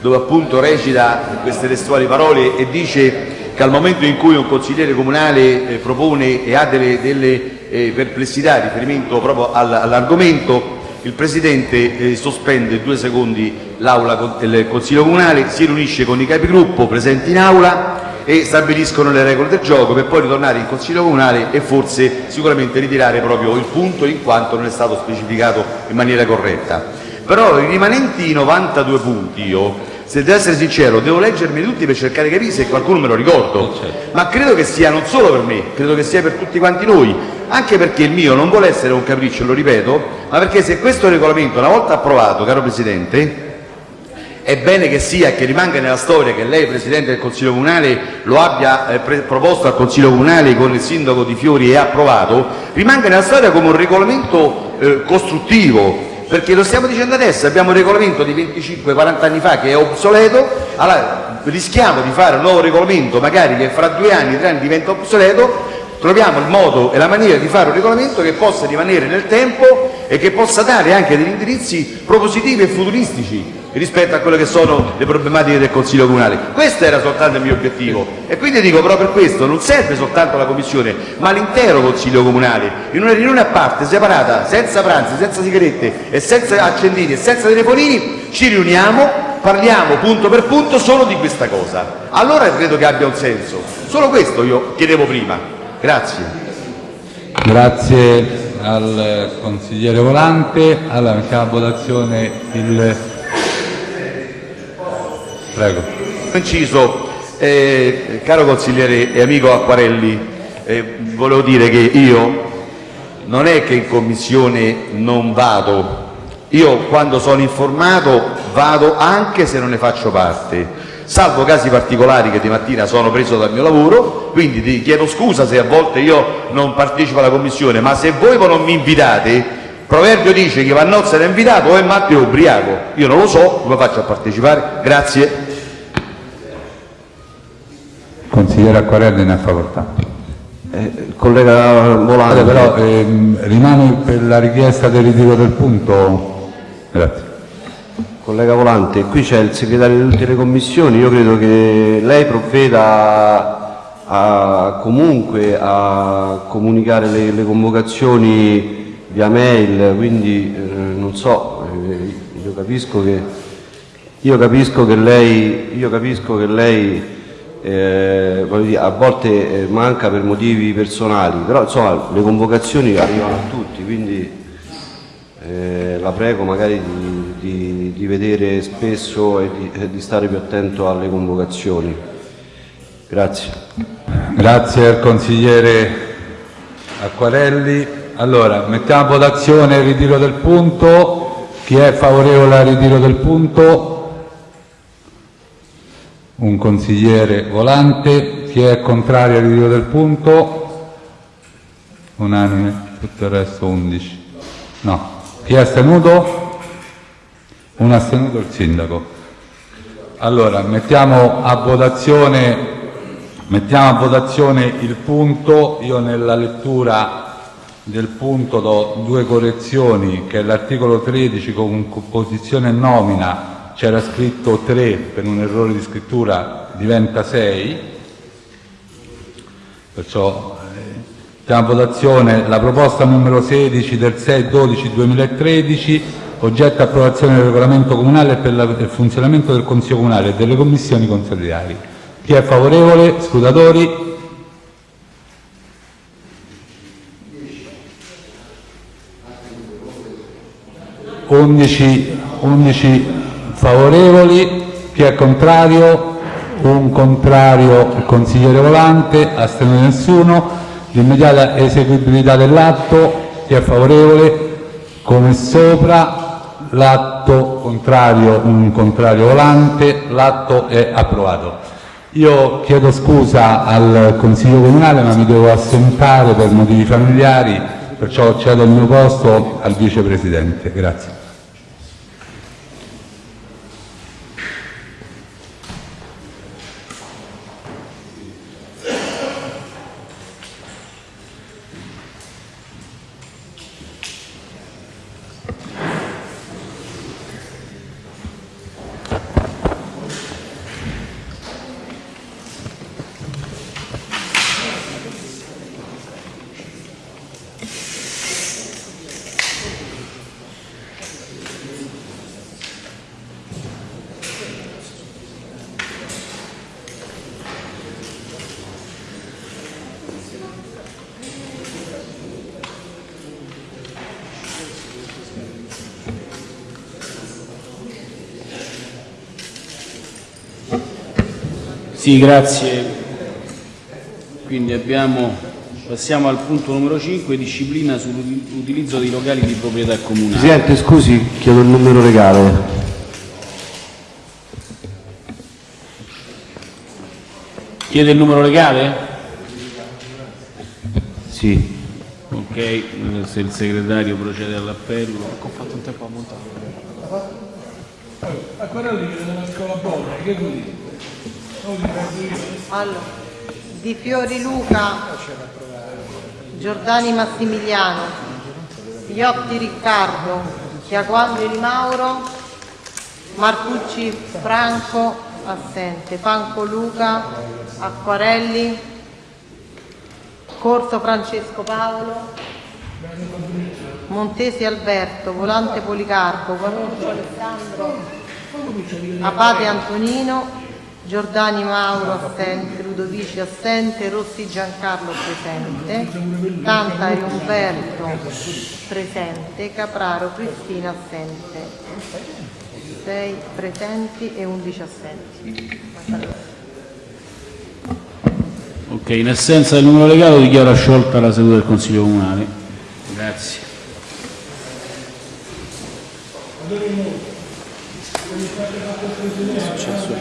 Speaker 11: dove appunto recita queste testuali parole e dice che al momento in cui un consigliere comunale eh, propone e ha delle, eh, perplessità in riferimento proprio all- all'argomento, il Presidente eh, sospende due secondi il Consiglio Comunale, si riunisce con i capigruppo presenti in aula e stabiliscono le regole del gioco per poi ritornare in Consiglio Comunale e forse sicuramente ritirare proprio il punto in quanto non è stato specificato in maniera corretta. Però i rimanenti 92 punti io, se devo essere sincero, devo leggermi tutti per cercare di capire se qualcuno me lo ricordo, ma credo che sia non solo per me, credo che sia per tutti quanti noi, anche perché il mio non vuole essere un capriccio, lo ripeto, ma perché se questo regolamento una volta approvato, caro Presidente, è bene che sia e che rimanga nella storia che lei, Presidente del Consiglio Comunale, lo abbia eh, proposto al Consiglio Comunale con il Sindaco Di Fiori e approvato, rimanga nella storia come un regolamento eh, costruttivo, perché lo stiamo dicendo adesso, abbiamo un regolamento di 25-40 anni fa che è obsoleto, allora rischiamo di fare un nuovo regolamento magari che fra due anni, tre anni diventa obsoleto, troviamo il modo e la maniera di fare un regolamento che possa rimanere nel tempo e che possa dare anche degli indirizzi propositivi e futuristici rispetto a quelle che sono le problematiche del Consiglio Comunale. Questo era soltanto il mio obiettivo e quindi dico proprio per questo non serve soltanto la Commissione ma l'intero Consiglio Comunale in una riunione a parte, separata, senza pranzi, senza sigarette e senza accendini e senza telefonini, ci riuniamo, parliamo punto per punto solo di questa cosa. Allora credo che abbia un senso. Solo questo io chiedevo prima. Grazie.
Speaker 1: Grazie al consigliere Volante. Allora mettiamo a votazione il...
Speaker 11: Eh, e eh, salvo casi particolari che di mattina sono preso dal mio lavoro, quindi ti chiedo scusa se a volte io non partecipo alla commissione, ma se voi non mi invitate, il proverbio dice che Vannozza era invitato o è matto o ubriaco, io non lo so, come faccio a partecipare? Grazie.
Speaker 1: Consigliere Acquarelli ne ha facoltà.
Speaker 5: Eh, collega Volante,
Speaker 1: Però ehm, rimane per la richiesta del ritiro del punto. Grazie.
Speaker 5: Collega Volante, qui c'è il segretario di tutte le commissioni, io credo che lei provveda a, comunque a comunicare le, le convocazioni via mail, quindi eh, non so, eh, io capisco che, io capisco che lei, io capisco che lei eh, dire, a volte eh, manca per motivi personali, però insomma le convocazioni arrivano a tutti, quindi eh, la prego magari di, di- di vedere spesso e di, e di stare più attento alle convocazioni. Grazie.
Speaker 1: Grazie al consigliere Acquarelli. Allora, mettiamo a votazione il ritiro del punto. Chi è favorevole al ritiro del punto? Un consigliere volante. Chi è contrario al ritiro del punto? Unanime. Tutto il resto 11. No. Chi è astenuto? Un astenuto il sindaco. Allora, mettiamo a votazione Mettiamo a votazione il punto, io nella lettura del punto do due correzioni, che l'articolo 13 con composizione e nomina. C'era scritto 3, per un errore di scrittura diventa 6, perciò eh, mettiamo a votazione la proposta numero 16 del 6-12-2013, oggetto approvazione del regolamento comunale per il funzionamento del Consiglio Comunale e delle commissioni consolidari. Chi è favorevole? Scrutatori? Undici, 11 favorevoli, chi è contrario? Un contrario, il consigliere Volante, astenuto nessuno. L'immediata eseguibilità dell'atto, chi è favorevole? Come sopra. L'atto contrario, un contrario volante, l'atto è approvato. Io chiedo scusa al Consiglio Comunale ma mi devo assentare per motivi familiari, perciò cedo il mio posto al Vicepresidente. Grazie.
Speaker 3: Sì, grazie. Quindi abbiamo, passiamo al punto numero 5, disciplina sull'utilizzo dei locali di proprietà comunale.
Speaker 5: Presidente, scusi, chiedo il numero legale.
Speaker 3: Chiede il numero legale?
Speaker 5: Sì.
Speaker 3: Ok, se il segretario procede all'appello.
Speaker 14: Ho fatto un tempo a montare. A quello lì della scuola Bolla, che vuoi
Speaker 2: Allora, Di Fiori Luca, Giordani Massimiliano, Iotti Riccardo, Chiaquandri Mauro, Marcucci Franco, assente, Panco Luca, Acquarelli, Corso Francesco Paolo, Montesi Alberto, Volante Policarpo, Guanuccio Alessandro, Abate Antonino, Giordani Mauro assente, Ludovici assente, Rossi Giancarlo presente, Tantari Umberto presente, Capraro Cristina assente. 6 presenti e 11 assenti.
Speaker 3: Ok, in assenza del numero legale dichiaro sciolta la seduta del Consiglio Comunale. Grazie.
Speaker 14: Succede